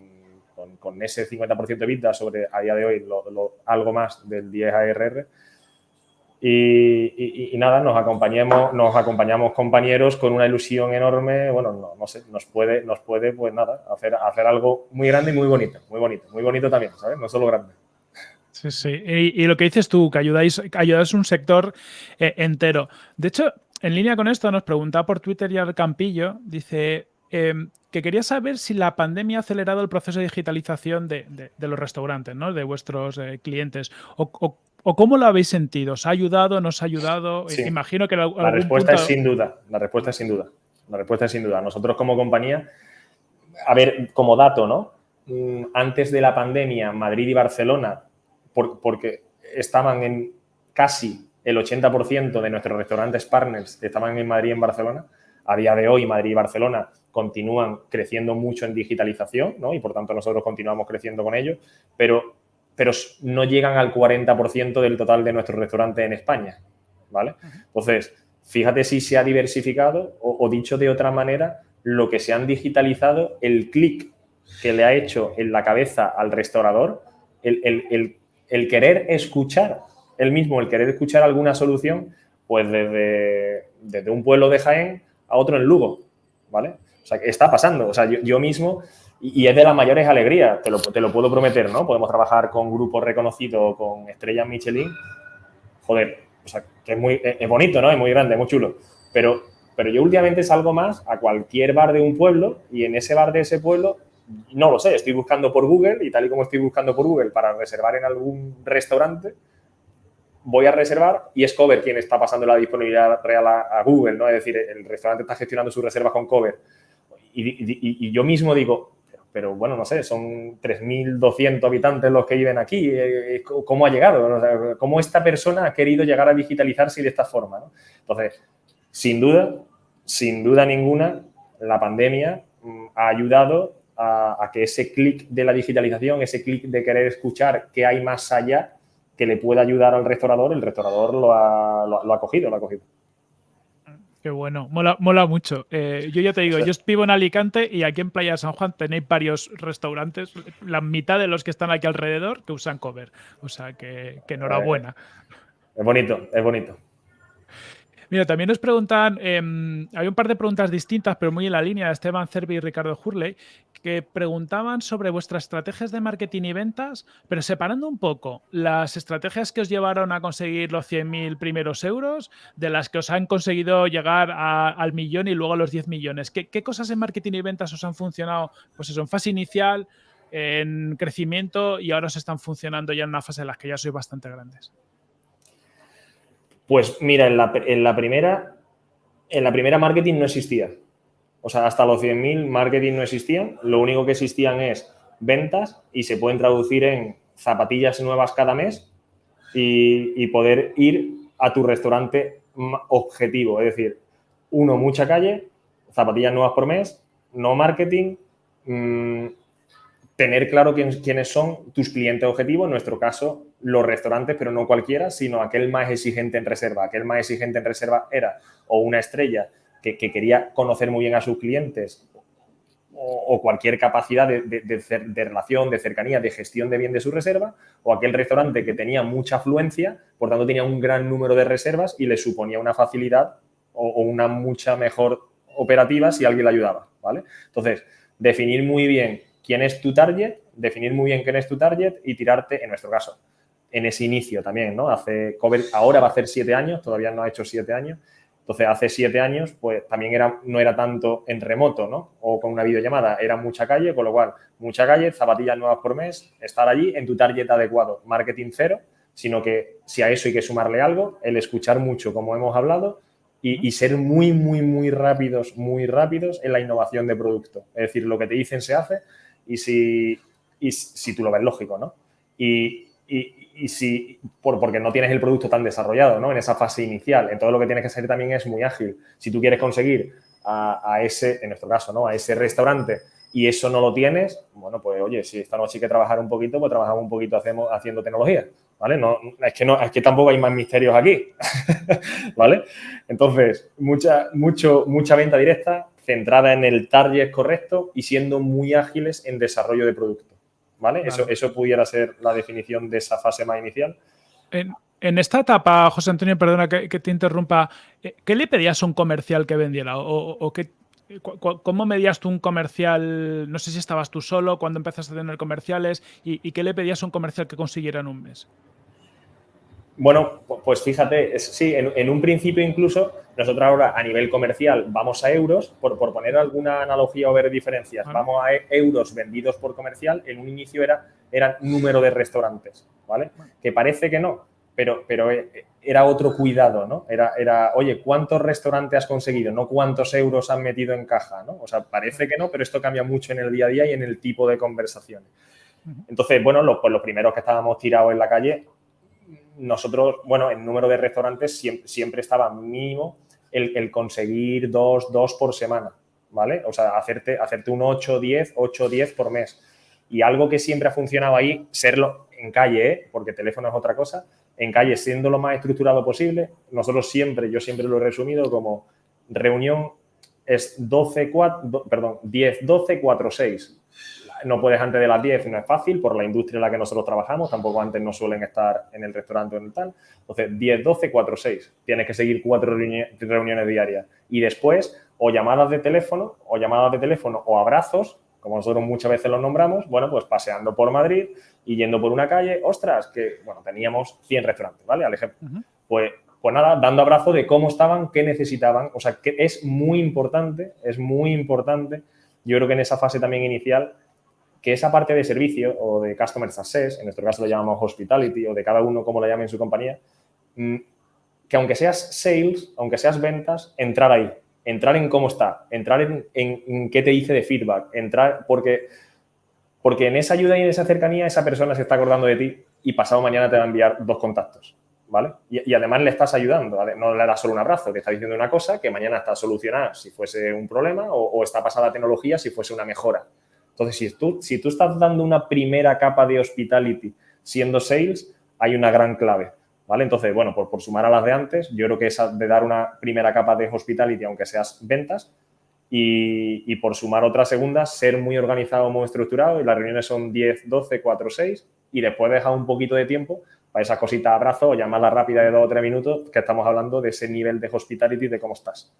ese 50% de vida sobre, a día de hoy, algo más del 10 ARR. Y, nada, nos acompañemos, nos acompañamos compañeros con una ilusión enorme, bueno, no, sé, nos puede, nos puede, pues nada, hacer, hacer algo muy grande y muy bonito, muy bonito, muy bonito también, ¿sabes? No solo grande. Sí, sí. Y, lo que dices tú, que ayudáis, ayudáis un sector eh, entero. De hecho, en línea con esto, nos preguntaba por Twitter ya el Campillo, dice em, que quería saber si la pandemia ha acelerado el proceso de digitalización de, los restaurantes, ¿no? de vuestros eh, clientes. O, cómo lo habéis sentido? ¿Os ha ayudado? ¿Nos ha ayudado? Imagino que... La respuesta es sin duda. La respuesta es sin duda. La respuesta es sin duda. Nosotros como compañía, a ver, como dato, ¿no? Mm, antes de la pandemia, Madrid y Barcelona porque estaban en casi el 80% de nuestros restaurantes partners estaban en Madrid y en Barcelona. A día de hoy, Madrid y Barcelona continúan creciendo mucho en digitalización, ¿no? Y por tanto nosotros continuamos creciendo con ellos, pero, pero no llegan al 40% del total de nuestros restaurantes en España, ¿vale? Entonces, fíjate si se ha diversificado o, dicho de otra manera, lo que se han digitalizado, el clic que le ha hecho en la cabeza al restaurador, el, el el querer escuchar, él mismo, el querer escuchar alguna solución, pues desde, desde un pueblo de Jaén a otro en Lugo, ¿vale? O sea, está pasando. O sea, yo, mismo, y, es de las mayores alegrías, te lo, te lo puedo prometer, ¿no? Podemos trabajar con grupos reconocidos, con estrellas Michelin. Joder, o sea, que es muy es bonito, ¿no? Es muy grande, muy chulo. Pero, pero yo últimamente salgo más a cualquier bar de un pueblo y en ese bar de ese pueblo no lo sé, estoy buscando por Google y tal y como estoy buscando por Google para reservar en algún restaurante, voy a reservar y es Cover quien está pasando la disponibilidad real a, Google, ¿no? Es decir, el restaurante está gestionando su reserva con Cover. Y, yo mismo digo, pero, bueno, no sé, son 3.200 habitantes los que viven aquí, eh, ¿cómo ha llegado? ¿Cómo esta persona ha querido llegar a digitalizarse de esta forma? Entonces, sin duda, sin duda ninguna, la pandemia mm, ha ayudado a, que ese clic de la digitalización, ese clic de querer escuchar qué hay más allá que le pueda ayudar al restaurador, el restaurador lo ha, lo, ha cogido, lo ha cogido. Qué bueno, mola, mola mucho. Eh, yo ya te digo, yo vivo en Alicante y aquí en Playa San Juan tenéis varios restaurantes, la mitad de los que están aquí alrededor que usan cover. O sea, que, que enhorabuena. Es bonito, es bonito. Mira, también nos preguntan, em, hay un par de preguntas distintas, pero muy en la línea, de Esteban Cervi y Ricardo Hurley, que preguntaban sobre vuestras estrategias de marketing y ventas, pero separando un poco las estrategias que os llevaron a conseguir los 100.000 primeros euros de las que os han conseguido llegar al millón y luego a los 10 millones. ¿Qué, ¿Qué, cosas en marketing y ventas os han funcionado? Pues eso, en fase inicial, en crecimiento y ahora os están funcionando ya en una fase en la que ya sois bastante grandes. Pues mira, en la, primera, en la primera marketing no existía. O sea, hasta los 100.000 marketing no existían. Lo único que existían es ventas y se pueden traducir en zapatillas nuevas cada mes y, poder ir a tu restaurante objetivo. Es decir, uno, mucha calle, zapatillas nuevas por mes, no marketing, mm, tener claro quiénes son tus clientes objetivos, en nuestro caso, los restaurantes, pero no cualquiera, sino aquel más exigente en reserva. Aquel más exigente en reserva era o una estrella que, quería conocer muy bien a sus clientes o, cualquier capacidad de, relación, de cercanía, de gestión de bien de su reserva, o aquel restaurante que tenía mucha afluencia, por tanto tenía un gran número de reservas y le suponía una facilidad o, una mucha mejor operativa si alguien le ayudaba, ¿vale? Entonces, definir muy bien quién es tu target, definir muy bien quién es tu target y tirarte, en nuestro caso, en ese inicio también, ¿no? Hace, ahora va a hacer siete años, todavía no ha hecho siete años, entonces, hace siete años, pues también era, no era tanto en remoto, ¿no? O con una videollamada, era mucha calle, con lo cual, mucha calle, zapatillas nuevas por mes, estar allí en tu target adecuado, marketing cero, sino que si a eso hay que sumarle algo, el escuchar mucho, como hemos hablado, y, ser muy, muy, muy rápidos, muy rápidos en la innovación de producto. Es decir, lo que te dicen se hace y si, y si tú lo ves lógico, ¿no? Y, y, si, por, porque no tienes el producto tan desarrollado, ¿no? En esa fase inicial. Entonces, lo que tienes que hacer también es muy ágil. Si tú quieres conseguir a, ese, en nuestro caso, ¿no? A ese restaurante y eso no lo tienes, bueno, pues oye, si esta noche hay que trabajar un poquito, pues trabajamos un poquito hacemos, haciendo tecnología, ¿vale? No, es, que no, es que tampoco hay más misterios aquí, ¿vale? Entonces, mucha, mucho, mucha venta directa centrada en el target correcto y siendo muy ágiles en desarrollo de producto. ¿vale? Eso, eso pudiera ser la definición de esa fase más inicial. En, esta etapa, José Antonio, perdona que, te interrumpa, eh, ¿qué le pedías a un comercial que vendiera? ¿O, qué, cómo medías tú un comercial? No sé si estabas tú solo, cuando empezaste a tener comerciales, y, qué le pedías a un comercial que consiguiera en un mes? Bueno, pues fíjate, sí, en, un principio incluso, nosotros ahora a nivel comercial vamos a euros, por, poner alguna analogía o ver diferencias, vamos a e, euros vendidos por comercial, en un inicio era, era número de restaurantes, ¿vale? Que parece que no, pero, pero eh, era otro cuidado, ¿no? Era, era, oye, ¿cuántos restaurantes has conseguido? No cuántos euros han metido en caja, ¿no? O sea, parece que no, pero esto cambia mucho en el día a día y en el tipo de conversaciones. Entonces, bueno, los, pues los primeros que estábamos tirados en la calle nosotros, bueno, el número de restaurantes siempre, estaba mínimo el, conseguir dos, dos por semana, ¿vale? O sea, hacerte, hacerte un 8, 10, 8, 10 por mes. Y algo que siempre ha funcionado ahí, serlo en calle, ¿eh? porque teléfono es otra cosa, en calle siendo lo más estructurado posible, nosotros siempre, yo siempre lo he resumido como reunión es 12, 4, perdón, 10, 12, 4, 6 no puedes antes de las 10, no es fácil por la industria en la que nosotros trabajamos, tampoco antes no suelen estar en el restaurante o en el tal. Entonces, 10, 12, 4, 6. Tienes que seguir cuatro reuniones diarias. Y después, o llamadas de teléfono, o llamadas de teléfono, o abrazos, como nosotros muchas veces los nombramos, bueno, pues paseando por Madrid y yendo por una calle, ostras, que, bueno, teníamos 100 restaurantes, ¿vale? Al ejemplo. Pues pues nada, dando abrazo de cómo estaban, qué necesitaban. O sea, que es muy importante, es muy importante. Yo creo que en esa fase también inicial que esa parte de servicio o de Customer Success, en nuestro caso lo llamamos Hospitality o de cada uno como lo llame en su compañía, mm, que aunque seas sales, aunque seas ventas, entrar ahí, entrar en cómo está, entrar en, qué te dice de feedback, entrar porque, porque en esa ayuda y en esa cercanía esa persona se está acordando de ti y pasado mañana te va a enviar dos contactos. ¿Vale? Y, además le estás ayudando, no le das solo un abrazo, te está diciendo una cosa que mañana está solucionada si fuese un problema o, o está pasada tecnología si fuese una mejora. Entonces, si tú, si tú estás dando una primera capa de hospitality siendo sales, hay una gran clave. ¿Vale? Entonces, bueno, por, por sumar a las de antes, yo creo que esa de dar una primera capa de hospitality, aunque seas ventas, y, y, por sumar otra segunda, ser muy organizado, muy estructurado, y las reuniones son 10, 12, 4, 6, y después dejar un poquito de tiempo para esa cosita de abrazo o llamada rápida de 2 o 3 minutos, que estamos hablando de ese nivel de hospitality, de cómo estás.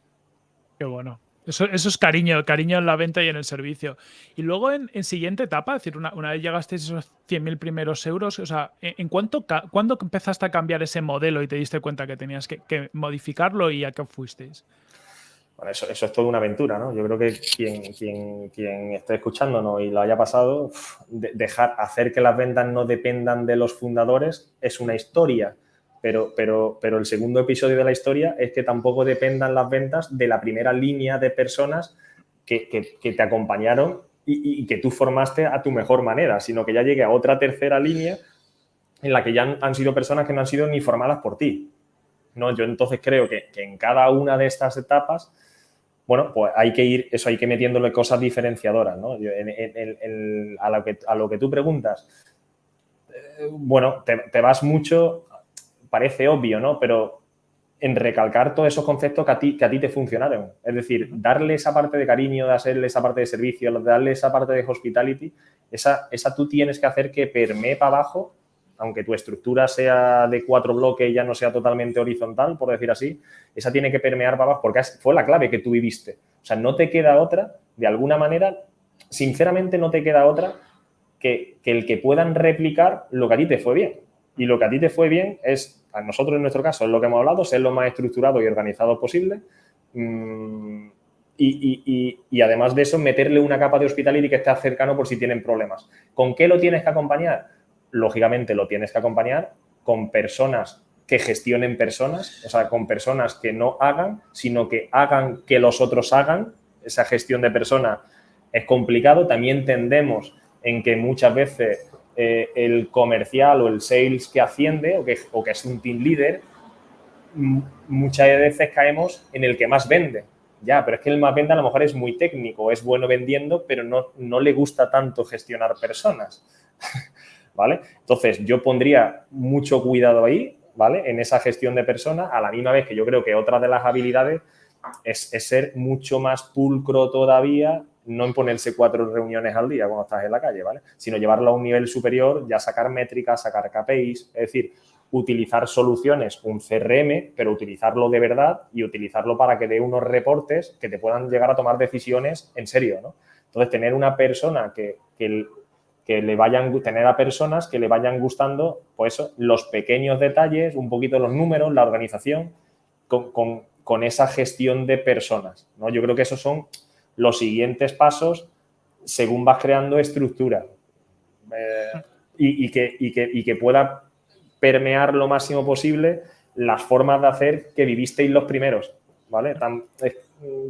Qué bueno. Eso, es cariño, cariño en la venta y en el servicio. Y luego en, siguiente etapa, es decir, una, vez llegaste a esos 100.000 primeros euros, o sea, ¿en, cuánto, cuándo empezaste a cambiar ese modelo y te diste cuenta que tenías que, modificarlo y a qué fuisteis? Bueno, eso, eso, es toda una aventura, ¿no? Yo creo que quien, quien, quien esté escuchándonos y lo haya pasado, dejar, hacer que las ventas no dependan de los fundadores es una historia pero, pero, pero el segundo episodio de la historia es que tampoco dependan las ventas de la primera línea de personas que, que, te acompañaron y, que tú formaste a tu mejor manera, sino que ya llegue a otra tercera línea en la que ya han, sido personas que no han sido ni formadas por ti. ¿no? Yo entonces creo que, en cada una de estas etapas bueno, pues hay que ir, eso hay que metiéndole cosas diferenciadoras, ¿no? a, lo que, a, lo que, tú preguntas, eh, bueno, te, vas mucho parece obvio, ¿no? Pero en recalcar todos esos conceptos que a ti, que a ti te funcionaron. Es decir, darle esa parte de cariño, de hacerle esa parte de servicio, darle esa parte de hospitality, esa, esa tú tienes que hacer que permee para abajo, aunque tu estructura sea de cuatro bloques y ya no sea totalmente horizontal, por decir así, esa tiene que permear para abajo porque fue la clave que tú viviste. O sea, no te queda otra, de alguna manera, sinceramente no te queda otra que, que el que puedan replicar lo que a ti te fue bien. Y lo que a ti te fue bien es nosotros en nuestro caso es lo que hemos hablado, ser lo más estructurado y organizado posible. Mm, y, además de eso, meterle una capa de hospitality que esté cercano por si tienen problemas. ¿Con qué lo tienes que acompañar? Lógicamente lo tienes que acompañar con personas que gestionen personas, o sea, con personas que no hagan, sino que hagan que los otros hagan. Esa gestión de personas es complicado. También tendemos en que muchas veces eh, el comercial o el sales que asciende o que, o que es un team leader, muchas veces caemos en el que más vende. Ya, pero es que el más vende a lo mejor es muy técnico, es bueno vendiendo, pero no, no le gusta tanto gestionar personas. ¿Vale? Entonces, yo pondría mucho cuidado ahí, ¿vale? En esa gestión de personas, a la misma vez que yo creo que otra de las habilidades es, es ser mucho más pulcro todavía no imponerse cuatro reuniones al día cuando estás en la calle, ¿vale? Sino llevarlo a un nivel superior, ya sacar métricas, sacar KPIs, es decir, utilizar soluciones, un CRM, pero utilizarlo de verdad y utilizarlo para que dé unos reportes que te puedan llegar a tomar decisiones en serio, ¿no? Entonces, tener una persona que, que, le vayan, tener a personas que le vayan gustando, pues los pequeños detalles, un poquito los números, la organización, con, con, con esa gestión de personas, ¿no? Yo creo que esos son los siguientes pasos según vas creando estructura eh, y, que, que, pueda permear lo máximo posible las formas de hacer que vivisteis los primeros, ¿vale?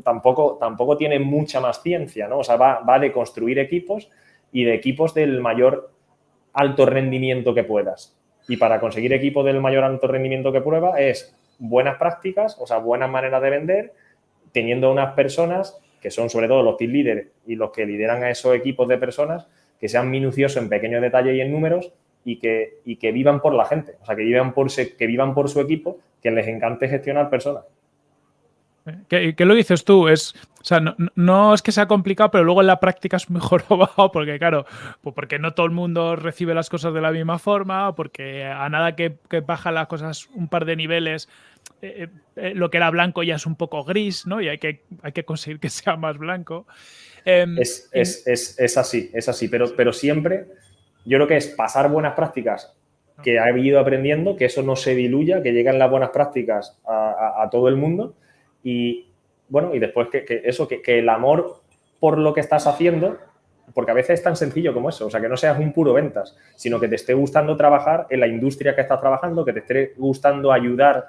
tampoco, tampoco tiene mucha más ciencia, ¿no? O sea, va, va de construir equipos y de equipos del mayor alto rendimiento que puedas. Y para conseguir equipos del mayor alto rendimiento que prueba es buenas prácticas, o sea, buenas maneras de vender, teniendo unas personas que son sobre todo los team leaders y los que lideran a esos equipos de personas, que sean minuciosos en pequeños detalles y en números y que, y que vivan por la gente, o sea, que vivan por, que vivan por su equipo, que les encante gestionar personas. ¿Qué, ¿Qué, lo dices tú? Es, o sea, no, es que sea complicado, pero luego en la práctica es mejor o porque claro, pues porque no todo el mundo recibe las cosas de la misma forma, porque a nada que, que baja las cosas un par de niveles, eh, eh, lo que era blanco ya es un poco gris, ¿no? Y hay que, hay que conseguir que sea más blanco. Em, es, así, es así, pero, pero siempre yo creo que es pasar buenas prácticas que ha ido aprendiendo, que eso no se diluya, que lleguen las buenas prácticas a, todo el mundo y, bueno, y después que, eso, que, que, el amor por lo que estás haciendo, porque a veces es tan sencillo como eso, o sea, que no seas un puro ventas, sino que te esté gustando trabajar en la industria que estás trabajando, que te esté gustando ayudar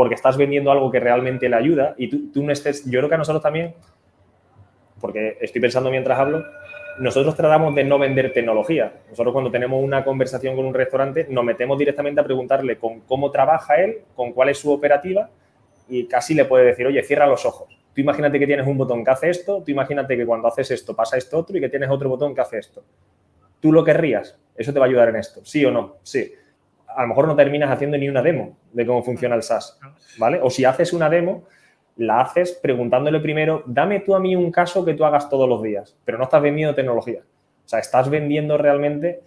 porque estás vendiendo algo que realmente le ayuda y tú, no estés, yo creo que a nosotros también, porque estoy pensando mientras hablo, nosotros tratamos de no vender tecnología. Nosotros cuando tenemos una conversación con un restaurante nos metemos directamente a preguntarle con cómo trabaja él, con cuál es su operativa y casi le puede decir, oye, cierra los ojos. Tú imagínate que tienes un botón que hace esto, tú imagínate que cuando haces esto pasa esto otro y que tienes otro botón que hace esto. ¿Tú lo querrías? Eso te va a ayudar en esto, ¿sí o no? Sí a lo mejor no terminas haciendo ni una demo de cómo funciona el SaaS, ¿vale? O si haces una demo, la haces preguntándole primero, dame tú a mí un caso que tú hagas todos los días, pero no estás vendiendo tecnología. O sea, estás vendiendo realmente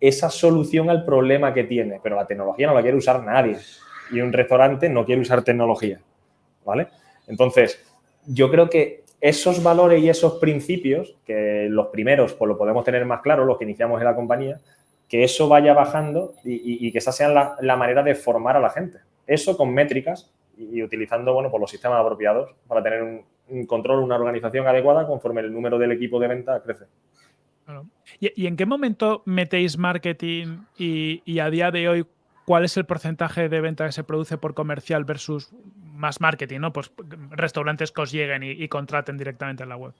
esa solución al problema que tiene, pero la tecnología no la quiere usar nadie. Y un restaurante no quiere usar tecnología, ¿vale? Entonces, yo creo que esos valores y esos principios, que los primeros pues lo podemos tener más claro, los que iniciamos en la compañía, que eso vaya bajando y, que esa sea la, manera de formar a la gente. Eso con métricas y, utilizando bueno, por pues los sistemas apropiados para tener un, control, una organización adecuada conforme el número del equipo de venta crece. ¿Y, en qué momento metéis marketing y, a día de hoy cuál es el porcentaje de venta que se produce por comercial versus más marketing? ¿no? Pues restaurantes que os lleguen y contraten directamente en la web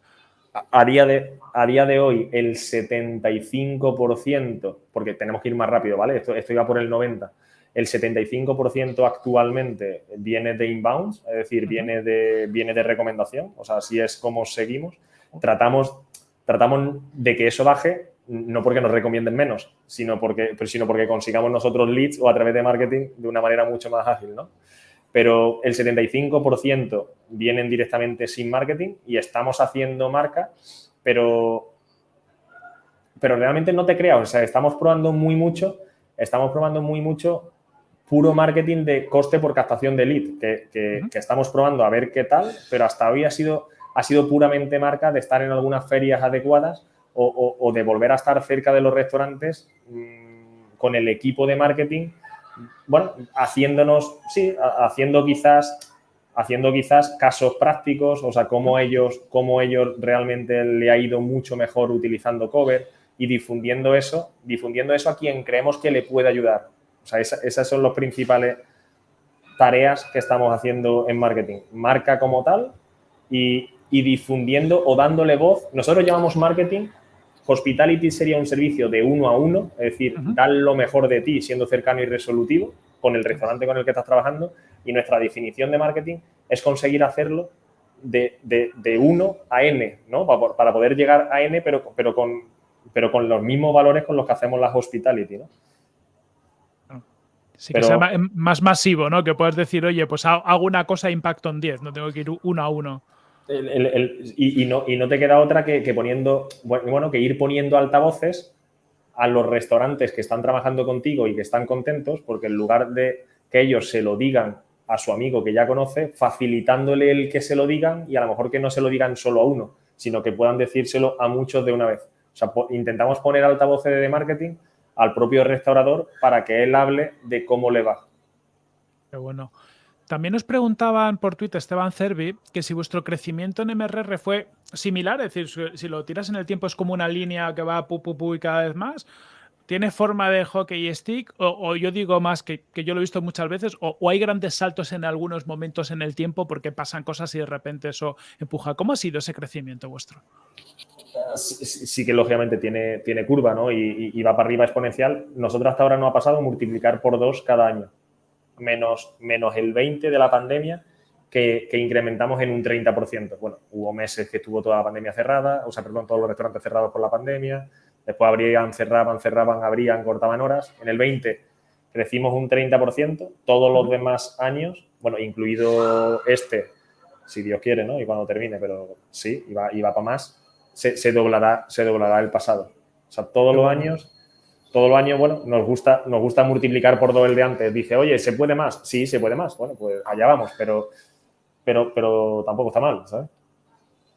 a día, de, a día de hoy el 75%, porque tenemos que ir más rápido, ¿vale? Esto, esto iba por el 90%. El 75% actualmente viene de inbounds, es decir, viene de, viene de recomendación, o sea, así es como seguimos. Tratamos, tratamos de que eso baje, no porque nos recomienden menos, sino porque, sino porque consigamos nosotros leads o a través de marketing de una manera mucho más ágil, ¿no? Pero el 75% vienen directamente sin marketing y estamos haciendo marca, pero, pero realmente no te creas, o sea, estamos probando muy mucho, estamos probando muy mucho puro marketing de coste por captación de lead, que, estamos probando a ver qué tal, pero hasta hoy ha sido, ha sido puramente marca de estar en algunas ferias adecuadas o, de volver a estar cerca de los restaurantes mm, con el equipo de marketing bueno, haciéndonos, sí, haciendo quizás, haciendo quizás casos prácticos, o sea, cómo ellos, cómo ellos realmente le ha ido mucho mejor utilizando cover y difundiendo eso, difundiendo eso a quien creemos que le puede ayudar. O sea, esas son las principales tareas que estamos haciendo en marketing. Marca como tal y, y difundiendo o dándole voz. Nosotros llamamos marketing Hospitality sería un servicio de uno a uno, es decir, dar lo mejor de ti siendo cercano y resolutivo con el restaurante con el que estás trabajando y nuestra definición de marketing es conseguir hacerlo de, de, 1 a n, ¿no? Para, poder llegar a n, pero, pero, con, pero con los mismos valores con los que hacemos las hospitality, ¿no? Sí, que sea más masivo, ¿no? Que puedes decir, oye, pues hago una cosa impacto en 10, no tengo que ir uno a uno y, no, y, no, te queda otra que, poniendo, bueno, que ir poniendo altavoces a los restaurantes que están trabajando contigo y que están contentos, porque en lugar de que ellos se lo digan a su amigo que ya conoce, facilitándole el que se lo digan y a lo mejor que no se lo digan solo a uno, sino que puedan decírselo a muchos de una vez. O sea, intentamos poner altavoces de marketing al propio restaurador para que él hable de cómo le va. Qué bueno. También nos preguntaban por Twitter, Esteban Cervi, que si vuestro crecimiento en MRR fue similar, es decir, si lo tiras en el tiempo es como una línea que va pu, pu, pu y cada vez más. ¿Tiene forma de hockey stick? O, yo digo más que, yo lo he visto muchas veces, o, hay grandes saltos en algunos momentos en el tiempo porque pasan cosas y de repente eso empuja. ¿Cómo ha sido ese crecimiento vuestro? Sí, que lógicamente tiene, tiene curva ¿no? y, y, va para arriba exponencial. Nosotros hasta ahora no ha pasado multiplicar por dos cada año menos, menos el 20 de la pandemia, que, incrementamos en un 30%. Bueno, hubo meses que estuvo toda la pandemia cerrada, o sea, perdón, todos los restaurantes cerrados por la pandemia, después abrían, cerraban, cerraban, abrían, cortaban horas. En el 20 crecimos un 30%, todos los demás años, bueno, incluido este, si Dios quiere, ¿no? Y cuando termine, pero sí, iba, iba para más, se, se, doblará, se doblará el pasado. O sea, todos los años todo el año, bueno, nos gusta, nos gusta multiplicar por todo el de antes. Dice, oye, ¿se puede más? Sí, se puede más. Bueno, pues allá vamos, pero, pero, pero tampoco está mal, ¿sabes?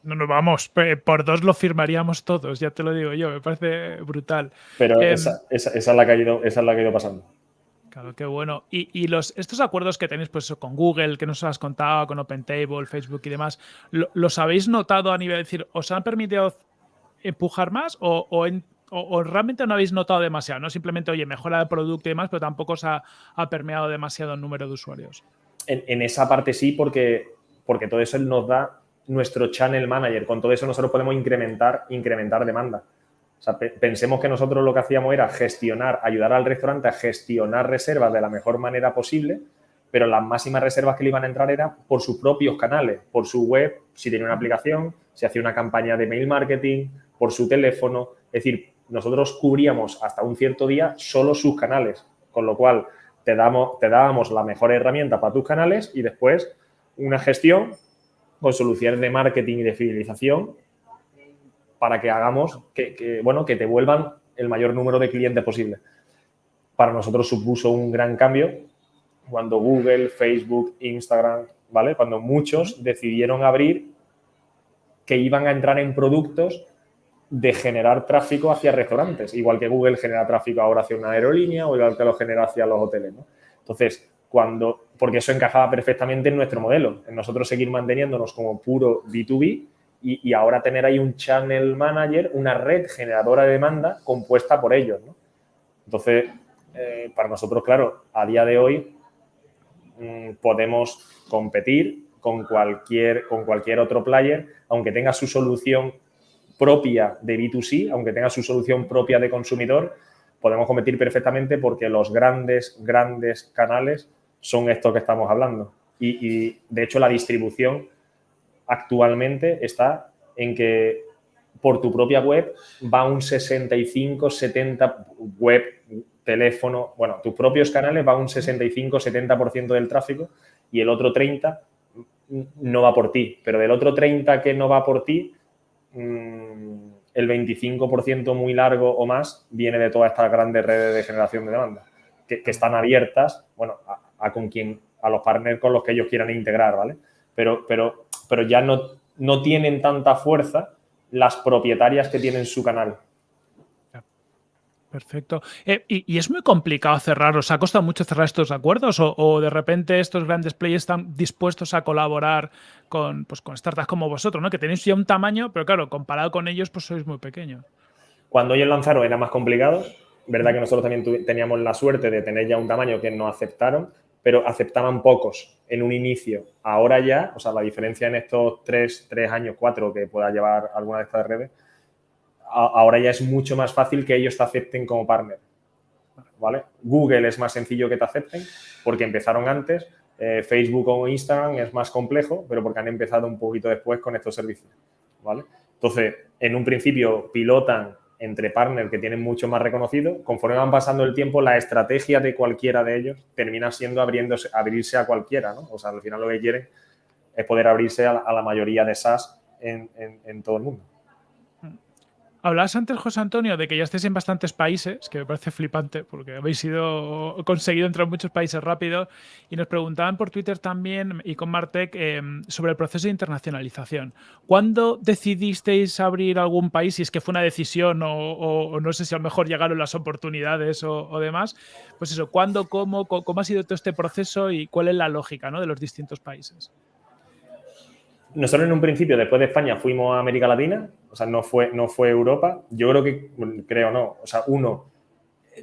No, no, vamos, por dos lo firmaríamos todos, ya te lo digo yo, me parece brutal. Pero em, esa, es la que ha ido, esa es la que ha ido pasando. Claro, qué bueno. Y, los, estos acuerdos que tenéis pues, con Google, que nos has contado, con OpenTable, Facebook y demás, ¿los habéis notado a nivel de decir, os han permitido empujar más o, o en, o, realmente no habéis notado demasiado, no simplemente, oye, mejora el producto y demás, pero tampoco os ha, permeado demasiado el número de usuarios. En, esa parte sí, porque, porque todo eso nos da nuestro channel manager. Con todo eso nosotros podemos incrementar, incrementar demanda. O sea, pensemos que nosotros lo que hacíamos era gestionar, ayudar al restaurante a gestionar reservas de la mejor manera posible, pero las máximas reservas que le iban a entrar eran por sus propios canales, por su web, si tenía una aplicación, si hacía una campaña de mail marketing, por su teléfono. Es decir, nosotros cubríamos hasta un cierto día solo sus canales, con lo cual te, damos, te dábamos la mejor herramienta para tus canales y después una gestión con soluciones de marketing y de fidelización para que hagamos que, bueno, que te vuelvan el mayor número de clientes posible. Para nosotros supuso un gran cambio cuando Google, Facebook, Instagram, ¿vale? Cuando muchos decidieron abrir que iban a entrar en productos de generar tráfico hacia restaurantes, igual que Google genera tráfico ahora hacia una aerolínea o igual que lo genera hacia los hoteles. Entonces, cuando, porque eso encajaba perfectamente en nuestro modelo, en nosotros seguir manteniéndonos como puro B2B y, ahora tener ahí un channel manager, una red generadora de demanda compuesta por ellos. Entonces, eh, para nosotros, claro, a día de hoy mm, podemos competir con cualquier, con cualquier otro player, aunque tenga su solución propia de B2C, aunque tenga su solución propia de consumidor, podemos competir perfectamente porque los grandes, grandes canales son estos que estamos hablando. Y, de hecho la distribución actualmente está en que por tu propia web va un 65, 70 web, teléfono, bueno, tus propios canales va un 65, 70% del tráfico y el otro 30 no va por ti. Pero del otro 30 que no va por ti, el 25% muy largo o más viene de todas estas grandes redes de generación de demanda, que, están abiertas, bueno, a, con quien, a los partners con los que ellos quieran integrar, ¿vale? Pero, pero, pero ya no, no tienen tanta fuerza las propietarias que tienen su canal. Perfecto. Eh, y, es muy complicado cerrar? ¿Os ha costado mucho cerrar estos acuerdos? ¿O, de repente estos grandes players están dispuestos a colaborar con, pues, con startups como vosotros, ¿no? que tenéis ya un tamaño, pero claro, comparado con ellos, pues sois muy pequeños? Cuando ellos lanzaron era más complicado. Verdad que nosotros también teníamos la suerte de tener ya un tamaño que no aceptaron, pero aceptaban pocos en un inicio. Ahora ya, o sea, la diferencia en estos tres, tres años, cuatro que pueda llevar alguna de estas redes, ahora ya es mucho más fácil que ellos te acepten como partner. ¿vale? Google es más sencillo que te acepten porque empezaron antes. Eh, Facebook o Instagram es más complejo, pero porque han empezado un poquito después con estos servicios. ¿vale? Entonces, en un principio pilotan entre partners que tienen mucho más reconocido. Conforme van pasando el tiempo, la estrategia de cualquiera de ellos termina siendo abrirse a cualquiera. ¿no? O sea, al final lo que quieren es poder abrirse a, la mayoría de SaaS en todo el mundo. Hablabas antes, José Antonio, de que ya estéis en bastantes países, que me parece flipante porque habéis sido, conseguido entrar en muchos países rápido. Y nos preguntaban por Twitter también y con Martec em, sobre el proceso de internacionalización. ¿Cuándo decidisteis abrir algún país? Si es que fue una decisión o, no sé si a lo mejor llegaron las oportunidades o, demás. Pues eso, ¿cuándo, cómo, cómo ha sido todo este proceso y cuál es la lógica ¿no? de los distintos países? Nosotros en un principio, después de España, fuimos a América Latina, o sea, no fue, no fue Europa. Yo creo que, creo no, o sea, uno,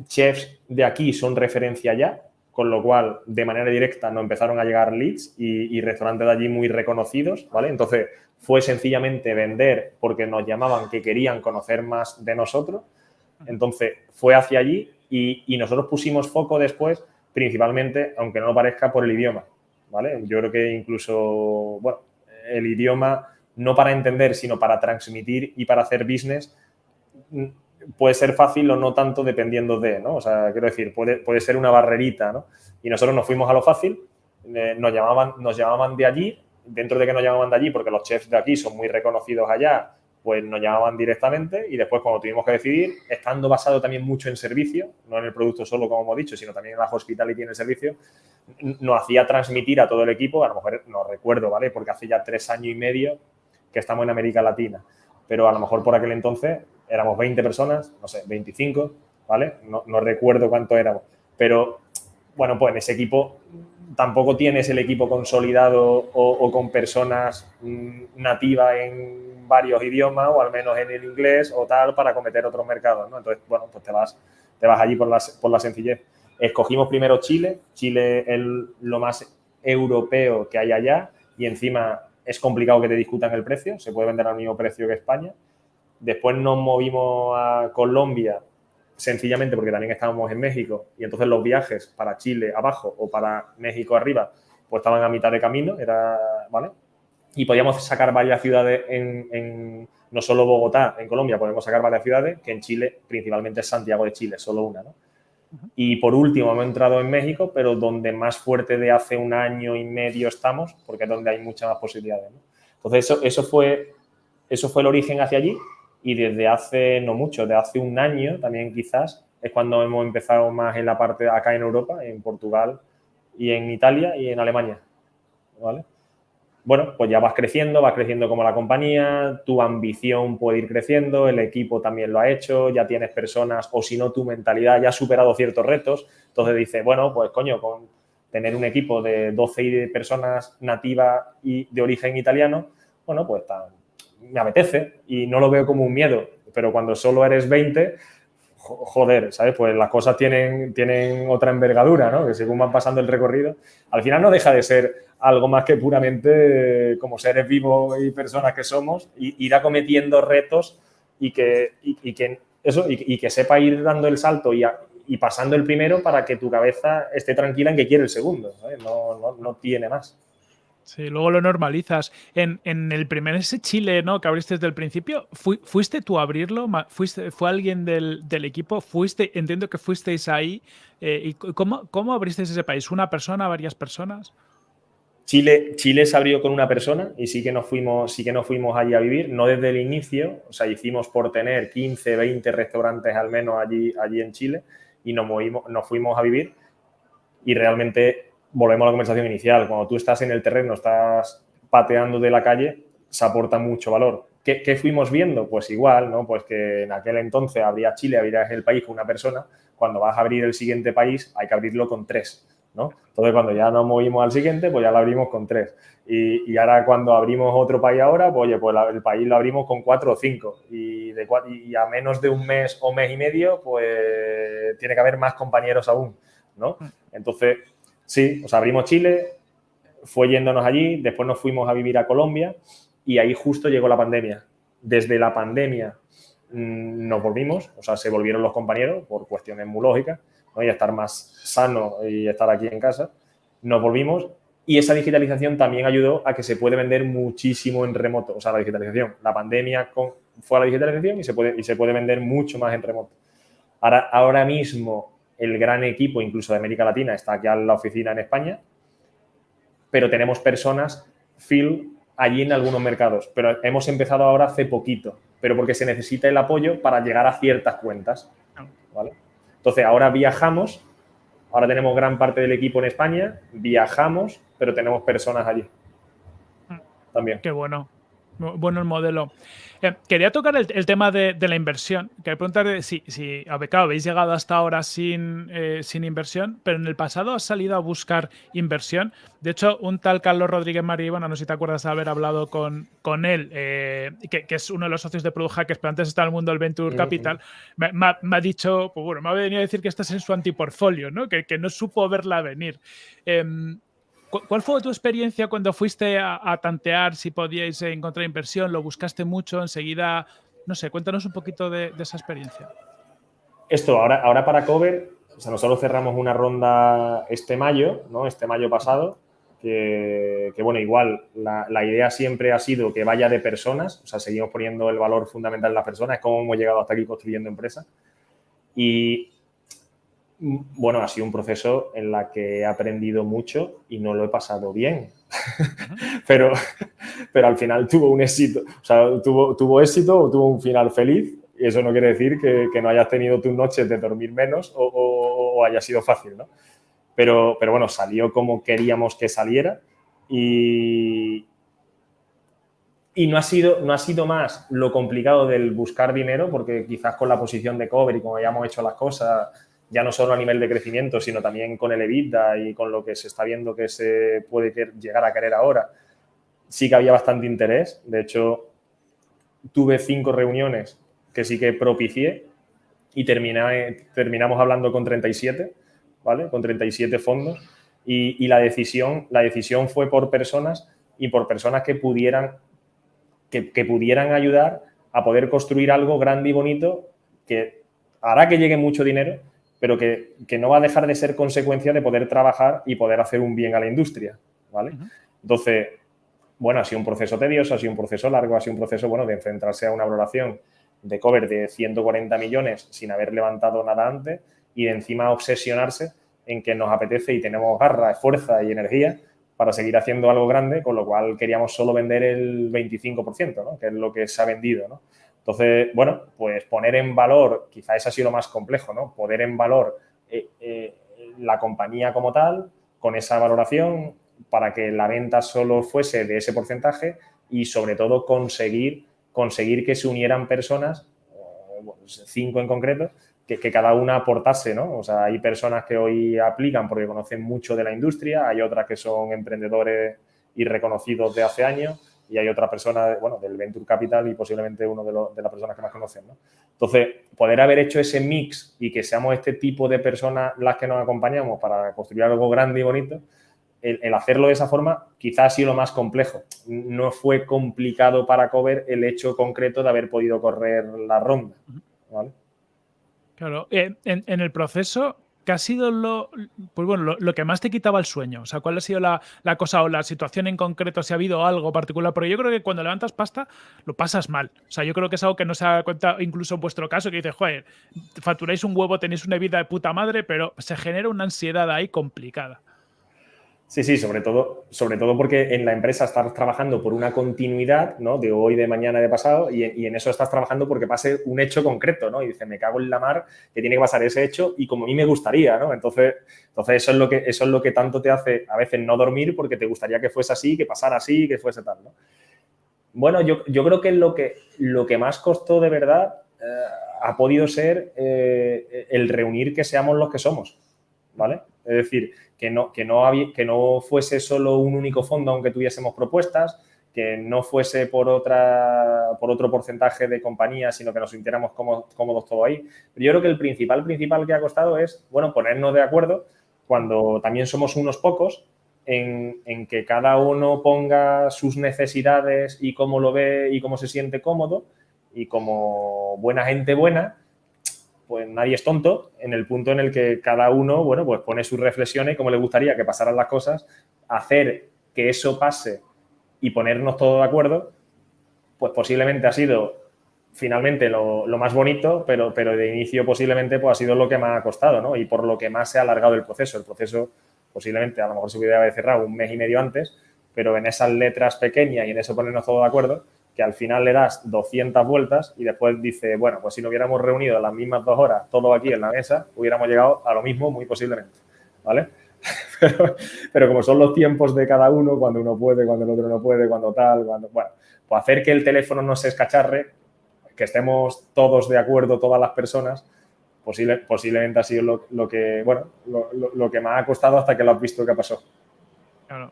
chefs de aquí son referencia ya, con lo cual, de manera directa, nos empezaron a llegar leads y, restaurantes de allí muy reconocidos, ¿vale? Entonces, fue sencillamente vender porque nos llamaban que querían conocer más de nosotros. Entonces, fue hacia allí y, y nosotros pusimos foco después, principalmente, aunque no lo parezca, por el idioma, ¿vale? Yo creo que incluso, bueno, el idioma no para entender, sino para transmitir y para hacer business, puede ser fácil o no tanto dependiendo de, ¿no? O sea, quiero decir, puede, puede ser una barrerita, ¿no? Y nosotros nos fuimos a lo fácil, eh, nos, llamaban, nos llamaban de allí, dentro de que nos llamaban de allí, porque los chefs de aquí son muy reconocidos allá, pues nos llamaban directamente y después cuando tuvimos que decidir, estando basado también mucho en servicio, no en el producto solo como hemos dicho, sino también en la hospitality y en el servicio, nos hacía transmitir a todo el equipo, a lo mejor no recuerdo, ¿vale? Porque hace ya tres años y medio que estamos en América Latina, pero a lo mejor por aquel entonces éramos 20 personas, no sé, 25, ¿vale? No, recuerdo cuánto éramos, pero bueno, pues en ese equipo tampoco tienes el equipo consolidado o, con personas mm, nativas en varios idiomas o al menos en el inglés o tal para cometer otros mercados, ¿no? Entonces, bueno, pues te vas, te vas allí por la, por la sencillez. Escogimos primero Chile. Chile es lo más europeo que hay allá y encima es complicado que te discutan el precio. Se puede vender al mismo precio que España. Después nos movimos a Colombia sencillamente porque también estábamos en México y entonces los viajes para Chile abajo o para México arriba pues estaban a mitad de camino, era, ¿vale? Y podíamos sacar varias ciudades en, no solo Bogotá, en Colombia, podemos sacar varias ciudades, que en Chile principalmente es Santiago de Chile, solo una, ¿no? Y por último, hemos entrado en México, pero donde más fuerte de hace un año y medio estamos, porque es donde hay muchas más posibilidades. Entonces, eso, eso, fue, eso fue el origen hacia allí y desde hace, no mucho, de hace un año también quizás, es cuando hemos empezado más en la parte acá en Europa, en Portugal y en Italia y en Alemania. ¿Vale? bueno, pues ya vas creciendo, vas creciendo como la compañía, tu ambición puede ir creciendo, el equipo también lo ha hecho, ya tienes personas, o si no, tu mentalidad ya ha superado ciertos retos. Entonces dices, bueno, pues coño, con tener un equipo de 12 personas nativas y de origen italiano, bueno, pues me apetece y no lo veo como un miedo, pero cuando solo eres 20, joder, ¿sabes? Pues las cosas tienen, tienen otra envergadura, ¿no? Que según van pasando el recorrido, al final no deja de ser algo más que puramente como seres vivos y personas que somos, y, ir acometiendo retos y que, que eso, y, que sepa ir dando el salto y, y, pasando el primero para que tu cabeza esté tranquila en que quiere el segundo, No, no, no tiene más. Sí, luego lo normalizas. En, el primer ese Chile, ¿no? Que abriste desde el principio, ¿fuiste tú a abrirlo? ¿Fuiste, ¿Fue alguien del, equipo? ¿Fuiste, entiendo que fuisteis ahí? Eh, ¿Y cómo, cómo abristeis ese país? ¿Una persona, varias personas? Chile, Chile se abrió con una persona y sí que nos fuimos, sí que nos fuimos allí a vivir, no desde el inicio, o sea, hicimos por tener 15, 20 restaurantes al menos allí, allí en Chile y nos, movimos, nos fuimos a vivir y realmente volvemos a la conversación inicial, cuando tú estás en el terreno, estás pateando de la calle, se aporta mucho valor. ¿Qué, ¿Qué, fuimos viendo? Pues igual, ¿no? Pues que en aquel entonces habría Chile, habría el país con una persona, cuando vas a abrir el siguiente país hay que abrirlo con tres ¿no? Entonces, cuando ya nos movimos al siguiente, pues ya lo abrimos con tres. Y, y ahora cuando abrimos otro país ahora, pues oye, pues la, el país lo abrimos con cuatro o cinco. Y, de, y a menos de un mes o mes y medio, pues tiene que haber más compañeros aún, ¿no? Mm. Entonces, sí, o sea, abrimos Chile, fue yéndonos allí, después nos fuimos a vivir a Colombia y ahí justo llegó la pandemia. Desde la pandemia mmm, nos volvimos, o sea, se volvieron los compañeros por cuestiones muy lógicas ¿no? y estar más sano y estar aquí en casa, nos volvimos y esa digitalización también ayudó a que se puede vender muchísimo en remoto. O sea, la digitalización, la pandemia fue a la digitalización y se, puede, y se puede vender mucho más en remoto. Ahora, ahora mismo el gran equipo, incluso de América Latina, está aquí en la oficina en España, pero tenemos personas, Phil, allí en algunos mercados. Pero hemos empezado ahora hace poquito, pero porque se necesita el apoyo para llegar a ciertas cuentas. ¿vale? Entonces, ahora viajamos, ahora tenemos gran parte del equipo en España, viajamos, pero tenemos personas allí. Mm. También. Qué bueno. Bueno el modelo. Eh, quería tocar el, el tema de, de, la inversión. Quería preguntar si, si claro, habéis llegado hasta ahora sin, eh, sin inversión, pero en el pasado has salido a buscar inversión. De hecho, un tal Carlos Rodríguez María, bueno, no sé si te acuerdas de haber hablado con, con él, eh, que, que, es uno de los socios de Product Hackers, pero antes está en el mundo del Venture Capital, me, me, me, ha dicho, pues bueno, me ha venido a decir que estás en su antiportfolio, ¿no? Que, que no supo verla venir. ¿Cuál fue tu experiencia cuando fuiste a, a, tantear si podíais encontrar inversión? ¿Lo buscaste mucho? Enseguida, no sé, cuéntanos un poquito de, de esa experiencia. Esto, ahora, ahora para Cover, o sea, nosotros cerramos una ronda este mayo, ¿no? Este mayo pasado, que, que bueno, igual la, la, idea siempre ha sido que vaya de personas, o sea, seguimos poniendo el valor fundamental en las personas, es como hemos llegado hasta aquí construyendo empresas. Y bueno, ha sido un proceso en la que he aprendido mucho y no lo he pasado bien. pero, pero al final tuvo un éxito, o sea, tuvo, tuvo éxito o tuvo un final feliz. Y eso no quiere decir que, que no hayas tenido tus noches de dormir menos o, o, o haya sido fácil, ¿no? Pero, pero, bueno, salió como queríamos que saliera y, y no ha, sido, no ha sido más lo complicado del buscar dinero, porque quizás con la posición de cover y como hayamos hecho las cosas, ya no solo a nivel de crecimiento, sino también con el EBITDA y con lo que se está viendo que se puede llegar a querer ahora, sí que había bastante interés. De hecho, tuve cinco reuniones que sí que propicié y terminé, terminamos hablando con 37, ¿vale? Con 37 fondos y, y, la, decisión, la decisión fue por personas y por personas que pudieran, que, que pudieran ayudar a poder construir algo grande y bonito que hará que llegue mucho dinero, pero que, que, no va a dejar de ser consecuencia de poder trabajar y poder hacer un bien a la industria, ¿vale? Uh -huh. Entonces, bueno, ha sido un proceso tedioso, ha sido un proceso largo, ha sido un proceso, bueno, de enfrentarse a una valoración de cover de 140 millones sin haber levantado nada antes y de encima obsesionarse en que nos apetece y tenemos garra, fuerza y energía para seguir haciendo algo grande, con lo cual queríamos solo vender el 25%, ¿no? que es lo que se ha vendido. ¿no? Entonces, bueno, pues poner en valor, quizá eso ha sido lo más complejo, ¿no? Poner en valor eh, eh, la compañía como tal, con esa valoración, para que la venta solo fuese de ese porcentaje y sobre todo conseguir, conseguir que se unieran personas, cinco en concreto, que, que, cada una aportase, ¿no? O sea, hay personas que hoy aplican porque conocen mucho de la industria, hay otras que son emprendedores y reconocidos de hace años, y hay otra persona, bueno, del Venture Capital y posiblemente uno de, los, de las personas que más conocen, ¿no? Entonces, poder haber hecho ese mix y que seamos este tipo de personas las que nos acompañamos para construir algo grande y bonito, el, el, hacerlo de esa forma quizás ha sido lo más complejo. No fue complicado para Cover el hecho concreto de haber podido correr la ronda, ¿vale? Claro, en, en el proceso ¿qué ha sido lo, pues bueno, lo, que más te quitaba el sueño? O sea, ¿cuál ha sido la, la, cosa o la situación en concreto, si ha habido algo particular? Porque yo creo que cuando levantas pasta, lo pasas mal. O sea, yo creo que es algo que no se da cuenta, incluso en vuestro caso, que dices, joder, facturáis un huevo, tenéis una vida de puta madre, pero se genera una ansiedad ahí complicada. Sí, sí, sobre todo, sobre todo porque en la empresa estás trabajando por una continuidad, ¿no? De hoy, de mañana, de pasado, y, en eso estás trabajando porque pase un hecho concreto, ¿no? Y dices, me cago en la mar que tiene que pasar ese hecho y como a mí me gustaría, ¿no? Entonces, entonces eso, es lo que, eso es lo que tanto te hace a veces no dormir porque te gustaría que fuese así, que pasara así, que fuese tal, ¿no? Bueno, yo, creo que lo, que lo que más costó de verdad eh, ha podido ser eh, el reunir que seamos los que somos, ¿vale? Es decir, que no, que, no fuese solo un único fondo aunque tuviésemos propuestas, que no fuese por, otra, por otro porcentaje de compañías, sino que nos sintiéramos cómodos, cómodos todo ahí. Pero yo creo que el principal, principal que ha costado es, bueno, ponernos de acuerdo cuando también somos unos pocos en, en, que cada uno ponga sus necesidades y cómo lo ve y cómo se siente cómodo y como buena gente buena, pues nadie es tonto en el punto en el que cada uno, bueno, pues pone sus reflexiones, cómo le gustaría que pasaran las cosas, hacer que eso pase y ponernos todos de acuerdo, pues posiblemente ha sido finalmente lo, más bonito, pero, pero de inicio posiblemente pues ha sido lo que más ha costado, ¿no? Y por lo que más se ha alargado el proceso. El proceso posiblemente a lo mejor se hubiera cerrado un mes y medio antes, pero en esas letras pequeñas y en eso ponernos todos de acuerdo, que al final le das 200 vueltas y después dice, bueno, pues si no hubiéramos reunido las mismas dos horas, todo aquí en la mesa, hubiéramos llegado a lo mismo muy posiblemente, ¿vale? Pero, como son los tiempos de cada uno, cuando uno puede, cuando el otro no puede, cuando tal, cuando, bueno, pues hacer que el teléfono no se escacharre, que estemos todos de acuerdo, todas las personas, posible, posiblemente ha sido lo, que, bueno, lo, lo, que me ha costado hasta que lo has visto que pasó. Claro.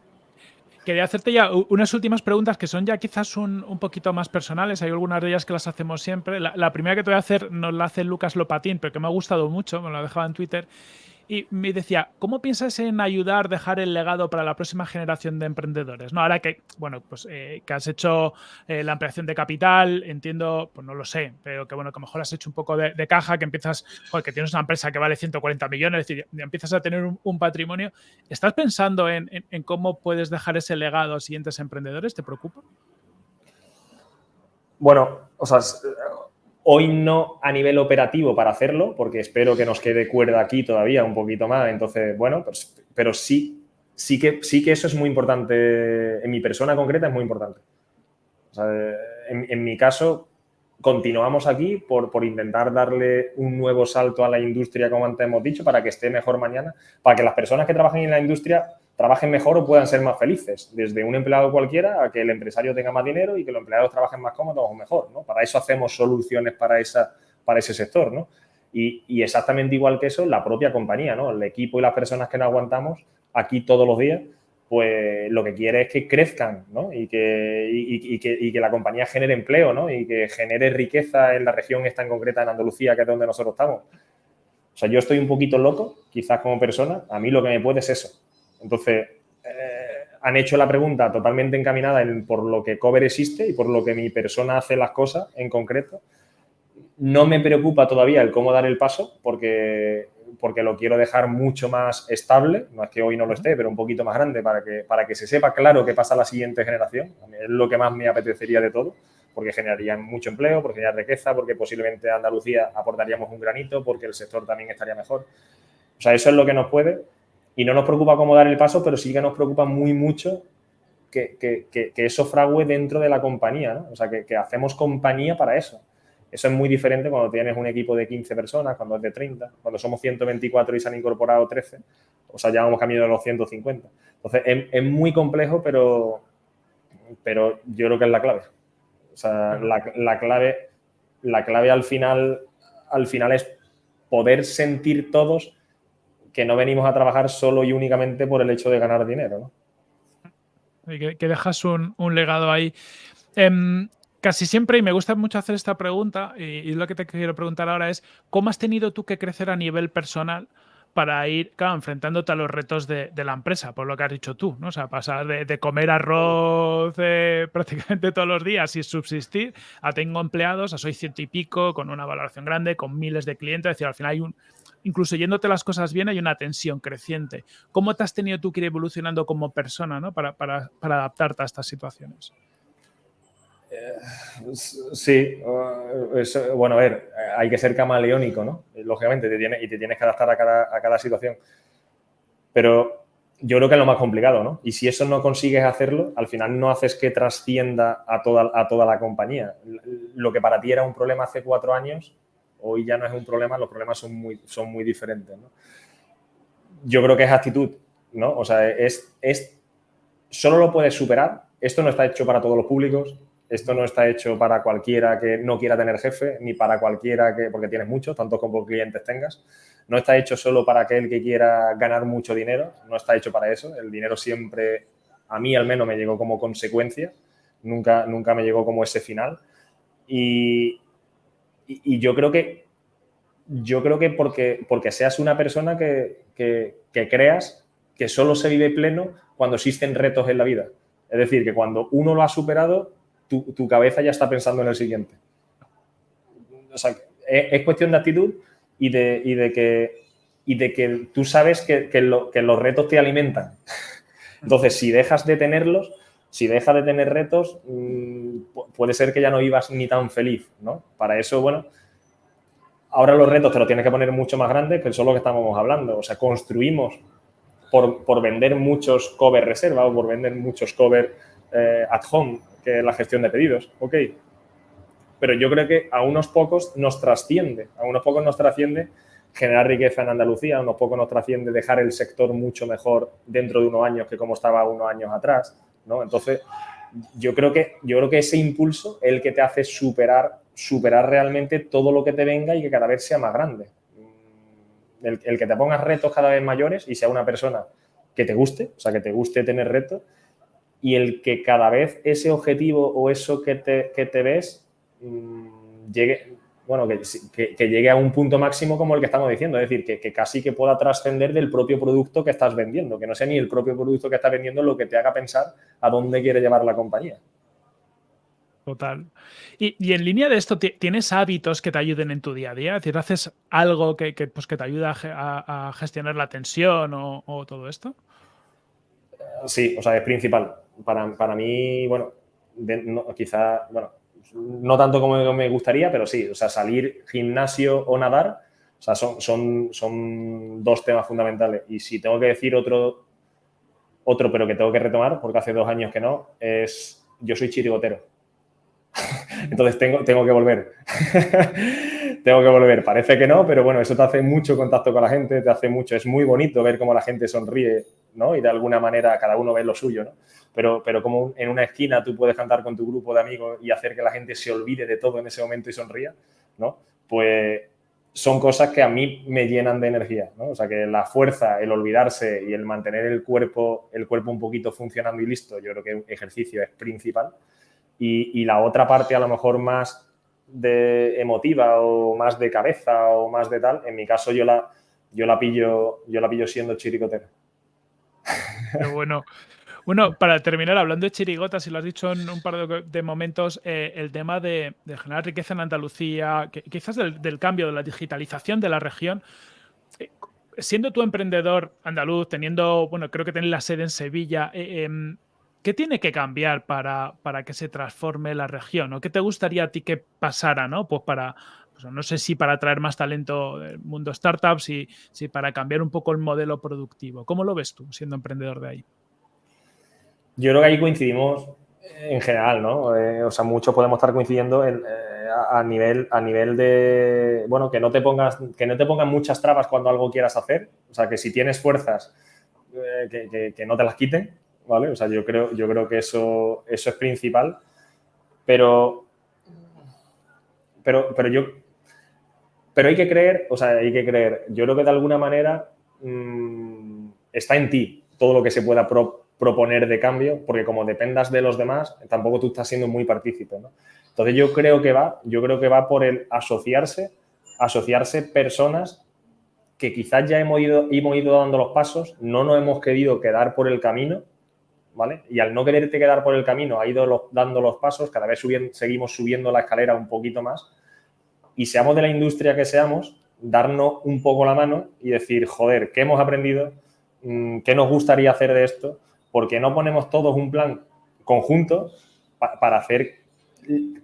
Quería hacerte ya unas últimas preguntas que son ya quizás un, un, poquito más personales. Hay algunas de ellas que las hacemos siempre. La, primera que te voy a hacer nos la hace Lucas Lopatín, pero que me ha gustado mucho, me lo ha dejado en Twitter. Y me decía, ¿cómo piensas en ayudar, dejar el legado para la próxima generación de emprendedores? No, ahora que, bueno, pues eh, que has hecho eh, la ampliación de capital, entiendo, pues no lo sé, pero que bueno, que a lo mejor has hecho un poco de, caja, que empiezas, que tienes una empresa que vale 140 millones, es decir, empiezas a tener un, patrimonio. ¿Estás pensando en, en cómo puedes dejar ese legado a siguientes emprendedores? ¿Te preocupa? Bueno, o sea, Hoy no a nivel operativo para hacerlo, porque espero que nos quede cuerda aquí todavía un poquito más. Entonces, bueno, pero sí, sí que, sí que eso es muy importante. En mi persona concreta es muy importante. en, mi caso, continuamos aquí por, por, intentar darle un nuevo salto a la industria, como antes hemos dicho, para que esté mejor mañana, para que las personas que trabajen en la industria trabajen mejor o puedan ser más felices, desde un empleado cualquiera a que el empresario tenga más dinero y que los empleados trabajen más cómodos o mejor, ¿no? Para eso hacemos soluciones para, esa, para ese sector, ¿no? Y, exactamente igual que eso, la propia compañía, ¿no? El equipo y las personas que nos aguantamos aquí todos los días, pues lo que quiere es que crezcan, ¿no? Y que, y, y que la compañía genere empleo, ¿no? Y que genere riqueza en la región esta en concreta, en Andalucía, que es donde nosotros estamos. O sea, yo estoy un poquito loco, quizás como persona, a mí lo que me puede es eso, entonces, eh, han hecho la pregunta totalmente encaminada en, por lo que Cover existe y por lo que mi persona hace las cosas en concreto. No me preocupa todavía el cómo dar el paso porque, porque lo quiero dejar mucho más estable. No es que hoy no lo esté, pero un poquito más grande para que, para que se sepa claro qué pasa a la siguiente generación. Es lo que más me apetecería de todo porque generaría mucho empleo, porque generaría riqueza, porque posiblemente a Andalucía aportaríamos un granito, porque el sector también estaría mejor. O sea, eso es lo que nos puede y no nos preocupa cómo dar el paso, pero sí que nos preocupa muy mucho que, eso frague dentro de la compañía, ¿no? O sea, que, hacemos compañía para eso. Eso es muy diferente cuando tienes un equipo de 15 personas, cuando es de 30, cuando somos 124 y se han incorporado 13, o sea, ya vamos camino de los 150. Entonces, es, muy complejo, pero, pero yo creo que es la clave. O sea, la, la, clave, la clave al final, al final es poder sentir todos que no venimos a trabajar solo y únicamente por el hecho de ganar dinero. ¿no? que, que, dejas un, legado ahí. Em, casi siempre, y me gusta mucho hacer esta pregunta, y, lo que te quiero preguntar ahora es, ¿cómo has tenido tú que crecer a nivel personal para ir, claro, enfrentándote a los retos de, la empresa, por lo que has dicho tú, ¿no? O sea, pasar de, comer arroz eh, prácticamente todos los días y subsistir a tengo empleados, a soy ciento y pico, con una valoración grande, con miles de clientes, es decir, al final hay un, incluso yéndote las cosas bien, hay una tensión creciente. ¿Cómo te has tenido tú que ir evolucionando como persona ¿no? para, adaptarte a estas situaciones? Eh, sí, bueno, a ver, hay que ser camaleónico, ¿no? Lógicamente, te tiene, y te tienes que adaptar a cada, situación. Pero yo creo que es lo más complicado, ¿no? Y si eso no consigues hacerlo, al final no haces que trascienda a toda la compañía. Lo que para ti era un problema hace cuatro años, hoy ya no es un problema, los problemas son muy, son muy diferentes. Yo creo que es actitud, ¿no? O sea, es, es, solo lo puedes superar. Esto no está hecho para todos los públicos, esto no está hecho para cualquiera que no quiera tener jefe, ni para cualquiera que, porque tienes muchos, tanto como clientes tengas. No está hecho solo para aquel que quiera ganar mucho dinero, no está hecho para eso. El dinero siempre, a mí al menos, me llegó como consecuencia, nunca, nunca me llegó como ese final. Y, y, yo creo que, yo creo que porque, porque seas una persona que, que, que creas que solo se vive pleno cuando existen retos en la vida. Es decir, que cuando uno lo ha superado, tu, cabeza ya está pensando en el siguiente. Sea, es, cuestión de actitud y de, de, que, y de que tú sabes que, que, los retos te alimentan. Entonces, si dejas de tenerlos, si dejas de tener retos, mm, puede ser que ya no vivas ni tan feliz, ¿no? Para eso, bueno, ahora los retos te los tienes que poner mucho más grandes, que eso es lo que estábamos hablando. O sea, construimos por, por vender muchos cover reserva o por vender muchos cover eh, at home que es la gestión de pedidos, ok. Pero yo creo que a unos pocos nos trasciende, a unos pocos nos trasciende generar riqueza en Andalucía, a unos pocos nos trasciende dejar el sector mucho mejor dentro de unos años que como estaba unos años atrás, ¿no? Entonces, yo creo que, yo creo que ese impulso es el que te hace superar, superar realmente todo lo que te venga y que cada vez sea más grande. El, el que te pongas retos cada vez mayores y sea una persona que te guste, o sea, que te guste tener retos y el que cada vez ese objetivo o eso que te, que te ves mm, llegue, bueno, que, que, llegue a un punto máximo como el que estamos diciendo, es decir, que, que casi que pueda trascender del propio producto que estás vendiendo, que no sea ni el propio producto que estás vendiendo lo que te haga pensar a dónde quiere llevar la compañía. Total. Y, y, en línea de esto, ¿tienes hábitos que te ayuden en tu día a día? Es decir, ¿haces algo que, pues, que te ayuda a, a, gestionar la tensión o, o todo esto? Sí, o sea, es principal para, para mí, bueno, quizá, bueno, no tanto como me gustaría, pero sí, o sea, salir gimnasio o nadar, o sea, son, son, son dos temas fundamentales. Y si tengo que decir otro, otro, pero que tengo que retomar, porque hace dos años que no, es yo soy chirigotero. Entonces tengo, tengo que volver. tengo que volver. Parece que no, pero bueno, eso te hace mucho contacto con la gente, te hace mucho. Es muy bonito ver cómo la gente sonríe, ¿no? Y de alguna manera cada uno ve lo suyo, ¿no? pero, pero como en una esquina tú puedes cantar con tu grupo de amigos y hacer que la gente se olvide de todo en ese momento y sonría, ¿no? Pues son cosas que a mí me llenan de energía, ¿no? O sea, que la fuerza, el olvidarse y el mantener el cuerpo, el cuerpo un poquito funcionando y listo, yo creo que ejercicio es principal. Y, y la otra parte a lo mejor más de emotiva o más de cabeza o más de tal, en mi caso yo la, yo la pillo, yo la pillo siendo chiricotera. Pero bueno, bueno, para terminar, hablando de chirigotas, y lo has dicho en un par de, momentos, eh, el tema de, generar riqueza en Andalucía, quizás del, cambio, de la digitalización de la región. Eh, siendo tu emprendedor andaluz, teniendo, bueno, creo que tenés la sede en Sevilla, eh, em, ¿qué tiene que cambiar para, para, que se transforme la región? ¿O qué te gustaría a ti que pasara, no? Pues para, pues no sé si para atraer más talento del mundo startups, y si para cambiar un poco el modelo productivo. ¿Cómo lo ves tú siendo emprendedor de ahí? Yo creo que ahí coincidimos en general, ¿no? Eh, o sea, muchos podemos estar coincidiendo en, eh, a, nivel, a nivel de, bueno, que no te pongas, que no te pongan muchas trabas cuando algo quieras hacer. O sea, que si tienes fuerzas, eh, que, que, no te las quiten, ¿vale? O sea, yo creo, yo creo que eso, eso es principal. Pero, pero, pero yo, pero hay que creer, o sea, hay que creer. Yo creo que de alguna manera mmm, está en ti todo lo que se pueda pro, proponer de cambio, porque como dependas de los demás, tampoco tú estás siendo muy partícipe. Entonces yo creo que va, yo creo que va por el asociarse, asociarse personas que quizás ya hemos ido, hemos ido dando los pasos, no nos hemos querido quedar por el camino, ¿vale? Y al no quererte quedar por el camino, ha ido dando los pasos, cada vez subiendo, seguimos subiendo la escalera un poquito más, y seamos de la industria que seamos, darnos un poco la mano y decir, joder, ¿qué hemos aprendido? Mm, ¿Qué nos gustaría hacer de esto? porque no ponemos todos un plan conjunto para hacer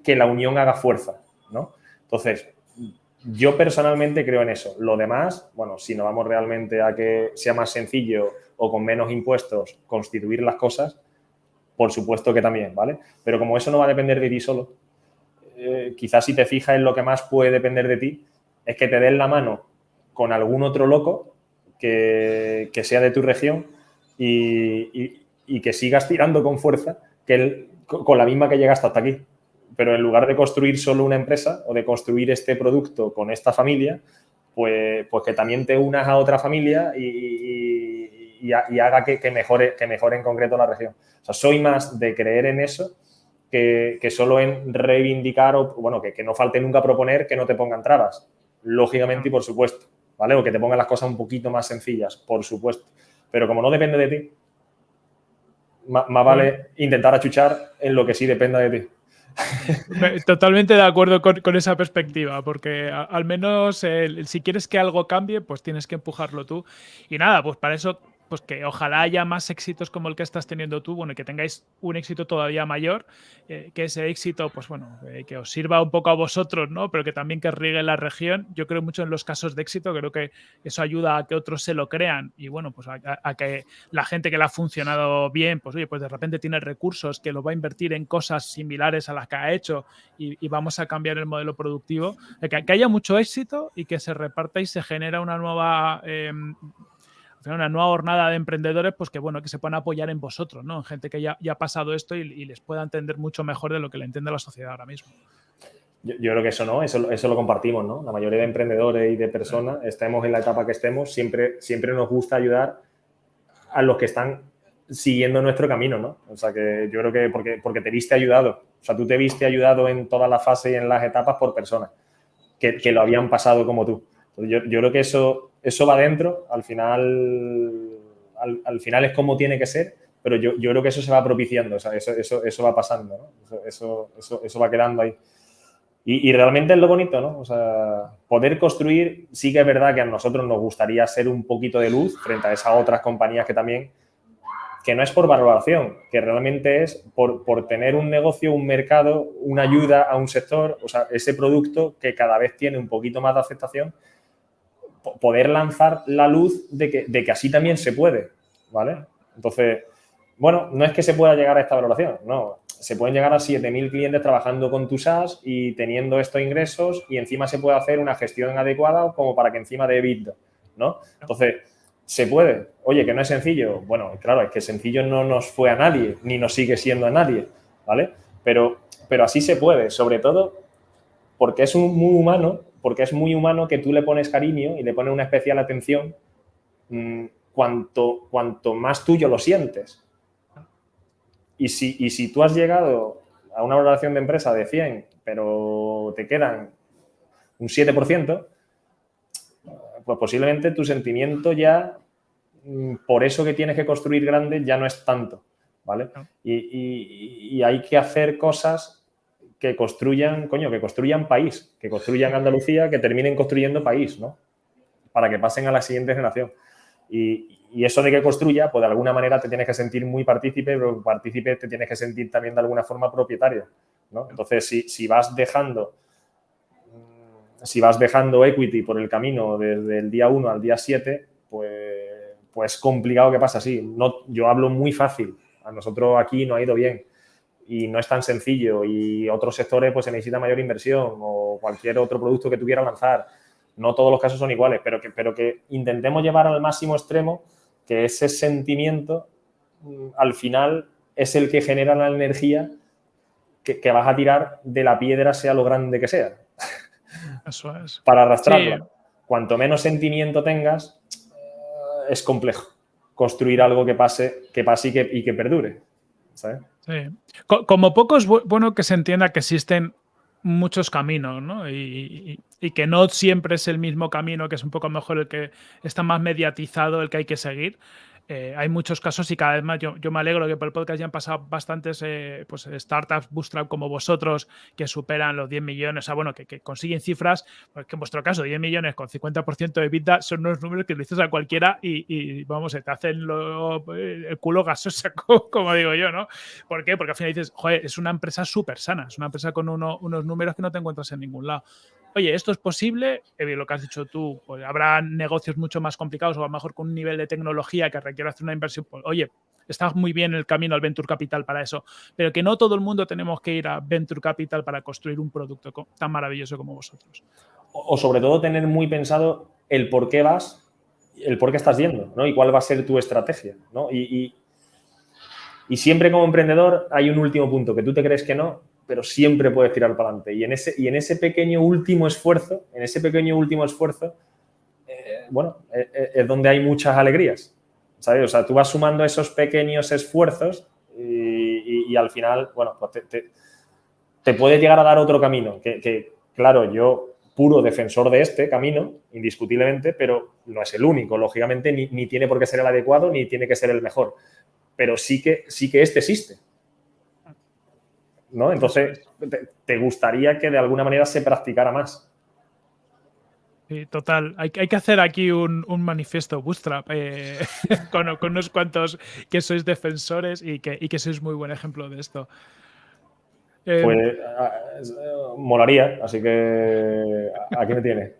que la unión haga fuerza, ¿no? Entonces, yo personalmente creo en eso. Lo demás, bueno, si nos vamos realmente a que sea más sencillo o con menos impuestos constituir las cosas, por supuesto que también, ¿vale? Pero como eso no va a depender de ti solo, eh, quizás si te fijas en lo que más puede depender de ti, es que te den la mano con algún otro loco que, sea de tu región y, que sigas tirando con fuerza que con la misma que llegaste hasta aquí. Pero en lugar de construir solo una empresa o de construir este producto con esta familia, pues, pues que también te unas a otra familia y, haga que, mejore, que mejore en concreto la región. O sea, soy más de creer en eso que, solo en reivindicar o, bueno, que, que no falte nunca proponer que no te pongan trabas. Lógicamente y por supuesto. ¿vale? O que te pongan las cosas un poquito más sencillas, por supuesto. Pero como no depende de ti, más, vale intentar achuchar en lo que sí dependa de ti. Totalmente de acuerdo con, esa perspectiva, porque al menos si quieres que algo cambie, pues tienes que empujarlo tú. Y nada, pues para eso pues que ojalá haya más éxitos como el que estás teniendo tú, bueno, y que tengáis un éxito todavía mayor, eh, que ese éxito, pues bueno, eh, que os sirva un poco a vosotros, ¿no? Pero que también que riegue la región. Yo creo mucho en los casos de éxito, creo que eso ayuda a que otros se lo crean y bueno, pues a, que la gente que le ha funcionado bien, pues oye, pues de repente tiene recursos que lo va a invertir en cosas similares a las que ha hecho y, vamos a cambiar el modelo productivo, que, que, haya mucho éxito y que se reparta y se genera una nueva... Una nueva jornada de emprendedores, pues que bueno, que se puedan apoyar en vosotros, ¿no? En gente que ya, ya ha pasado esto y, les pueda entender mucho mejor de lo que le entiende la sociedad ahora mismo. Yo, creo que eso no, eso, eso, lo compartimos, ¿no? La mayoría de emprendedores y de personas, estemos en la etapa que estemos, siempre, siempre nos gusta ayudar a los que están siguiendo nuestro camino, ¿no? O sea, que yo creo que porque, porque te viste ayudado, o sea, tú te viste ayudado en toda la fase y en las etapas por personas que, que lo habían pasado como tú. Yo, yo creo que eso eso va dentro, al final, al, final es como tiene que ser, pero yo, creo que eso se va propiciando, eso, eso, va pasando, eso, eso, va quedando ahí. Y, realmente es lo bonito, ¿no? O sea, poder construir, sí que es verdad que a nosotros nos gustaría ser un poquito de luz frente a esas otras compañías que también, que no es por valoración, que realmente es por, por tener un negocio, un mercado, una ayuda a un sector, o sea, ese producto que cada vez tiene un poquito más de aceptación poder lanzar la luz de que, de que así también se puede, ¿vale? Entonces, bueno, no es que se pueda llegar a esta valoración, no. Se pueden llegar a 7.000 clientes trabajando con tu SaaS y teniendo estos ingresos y encima se puede hacer una gestión adecuada como para que encima de EBITDA, ¿no? Entonces, ¿se puede? Oye, que no es sencillo. Bueno, claro, es que sencillo no nos fue a nadie, ni nos sigue siendo a nadie, ¿vale? Pero, pero así se puede, sobre todo porque es un, muy humano porque es muy humano que tú le pones cariño y le pones una especial atención mm, cuanto, cuanto más tuyo lo sientes. Y si, si tú has llegado a una valoración de empresa de 100, pero te quedan un 7%, pues posiblemente tu sentimiento ya, mm, por eso que tienes que construir grande, ya no es tanto, ¿vale? y hay que hacer cosas que construyan, coño, que construyan país, que construyan Andalucía, que terminen construyendo país, ¿no? Para que pasen a la siguiente generación. Y, eso de que construya, pues de alguna manera te tienes que sentir muy partícipe, pero partícipe te tienes que sentir también de alguna forma propietario, ¿no? Entonces, si, vas dejando si vas dejando equity por el camino desde el día 1 al día 7, pues, pues complicado que pasa así. No, yo hablo muy fácil. A nosotros aquí no ha ido bien y no es tan sencillo y otros sectores pues se necesita mayor inversión o cualquier otro producto que tuviera lanzar. No todos los casos son iguales, pero que, pero que intentemos llevar al máximo extremo que ese sentimiento mm, al final es el que genera la energía que, vas a tirar de la piedra sea lo grande que sea. Eso es. Para arrastrarlo. Cuanto menos sentimiento tengas, eh, es complejo construir algo que pase, que pase y que, y que perdure. ¿sabes? Como poco es bueno que se entienda que existen muchos caminos, ¿no? Y, y, que no siempre es el mismo camino, que es un poco mejor el que está más mediatizado, el que hay que seguir. Eh, hay muchos casos y cada vez más yo, me alegro que por el podcast ya han pasado bastantes eh, pues, startups bootstrap como vosotros que superan los 10 millones, o sea, bueno, que, consiguen cifras, porque en vuestro caso 10 millones con 50% de vida son unos números que le dices a cualquiera y, vamos, se te hacen el culo gasoso, como digo yo, ¿no? ¿Por qué? Porque al final dices, joder, es una empresa súper sana, es una empresa con unos números que no te encuentras en ningún lado. Oye, esto es posible, eh, lo que has dicho tú, pues habrá negocios mucho más complicados o a lo mejor con un nivel de tecnología que requiere hacer una inversión, pues, oye, está muy bien el camino al Venture Capital para eso, pero que no todo el mundo tenemos que ir a Venture Capital para construir un producto tan maravilloso como vosotros. O, sobre todo tener muy pensado el por qué vas, el por qué estás yendo, ¿no? Y cuál va a ser tu estrategia, ¿no? Y, siempre como emprendedor hay un último punto, que tú te crees que no, pero siempre puedes tirar para adelante. Y en ese, y en ese pequeño último esfuerzo, en ese pequeño último esfuerzo, eh, bueno, eh, eh, es donde hay muchas alegrías. ¿sabes? O sea, tú vas sumando esos pequeños esfuerzos y, al final, bueno, pues te, puede llegar a dar otro camino. Que, claro, yo puro defensor de este camino, indiscutiblemente, pero no es el único. Lógicamente, ni, tiene por qué ser el adecuado, ni tiene que ser el mejor. Pero sí que, sí que este existe. ¿No? Entonces, te gustaría que de alguna manera se practicara más. Sí, total. Hay, hay, que hacer aquí un, manifiesto bootstrap eh, con, unos cuantos que sois defensores y que, y que sois muy buen ejemplo de esto. Eh, pues ah, molaría, así que aquí me tiene.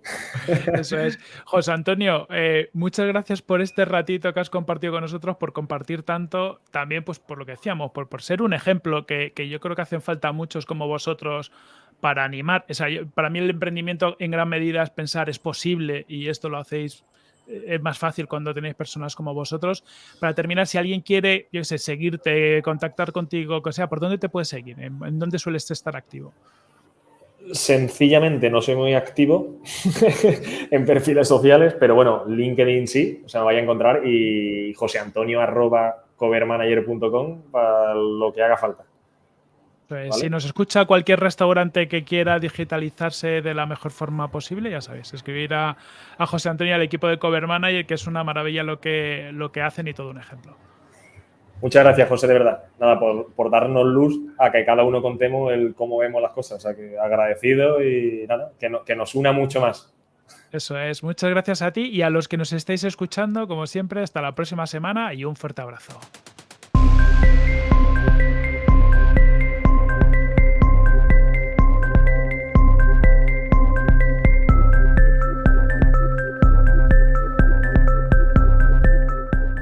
Eso es. José Antonio, eh, muchas gracias por este ratito que has compartido con nosotros, por compartir tanto, también pues por lo que decíamos, por, por ser un ejemplo que, que yo creo que hacen falta muchos como vosotros para animar. para mí el emprendimiento en gran medida es pensar, es posible y esto lo hacéis, eh, es más fácil cuando tenéis personas como vosotros. Para terminar, si alguien quiere, yo sé, seguirte, contactar contigo, que sea, ¿por dónde te puedes seguir? ¿En, dónde sueles estar activo? Sencillamente no soy muy activo en perfiles sociales, pero bueno, LinkedIn sí, o sea, me vaya a encontrar y joseantonio arroba covermanager.com para lo que haga falta. Pues si nos escucha cualquier restaurante que quiera digitalizarse de la mejor forma posible, ya sabéis, escribir a, José Antonio al equipo de Cover Manager, que es una maravilla lo que, lo que hacen y todo un ejemplo. Muchas gracias, José, de verdad. Nada, por, darnos luz a que cada uno contemos el cómo vemos las cosas. O sea, que agradecido y nada, que, que nos una mucho más. Eso es. Muchas gracias a ti y a los que nos estáis escuchando, como siempre, hasta la próxima semana y un fuerte abrazo.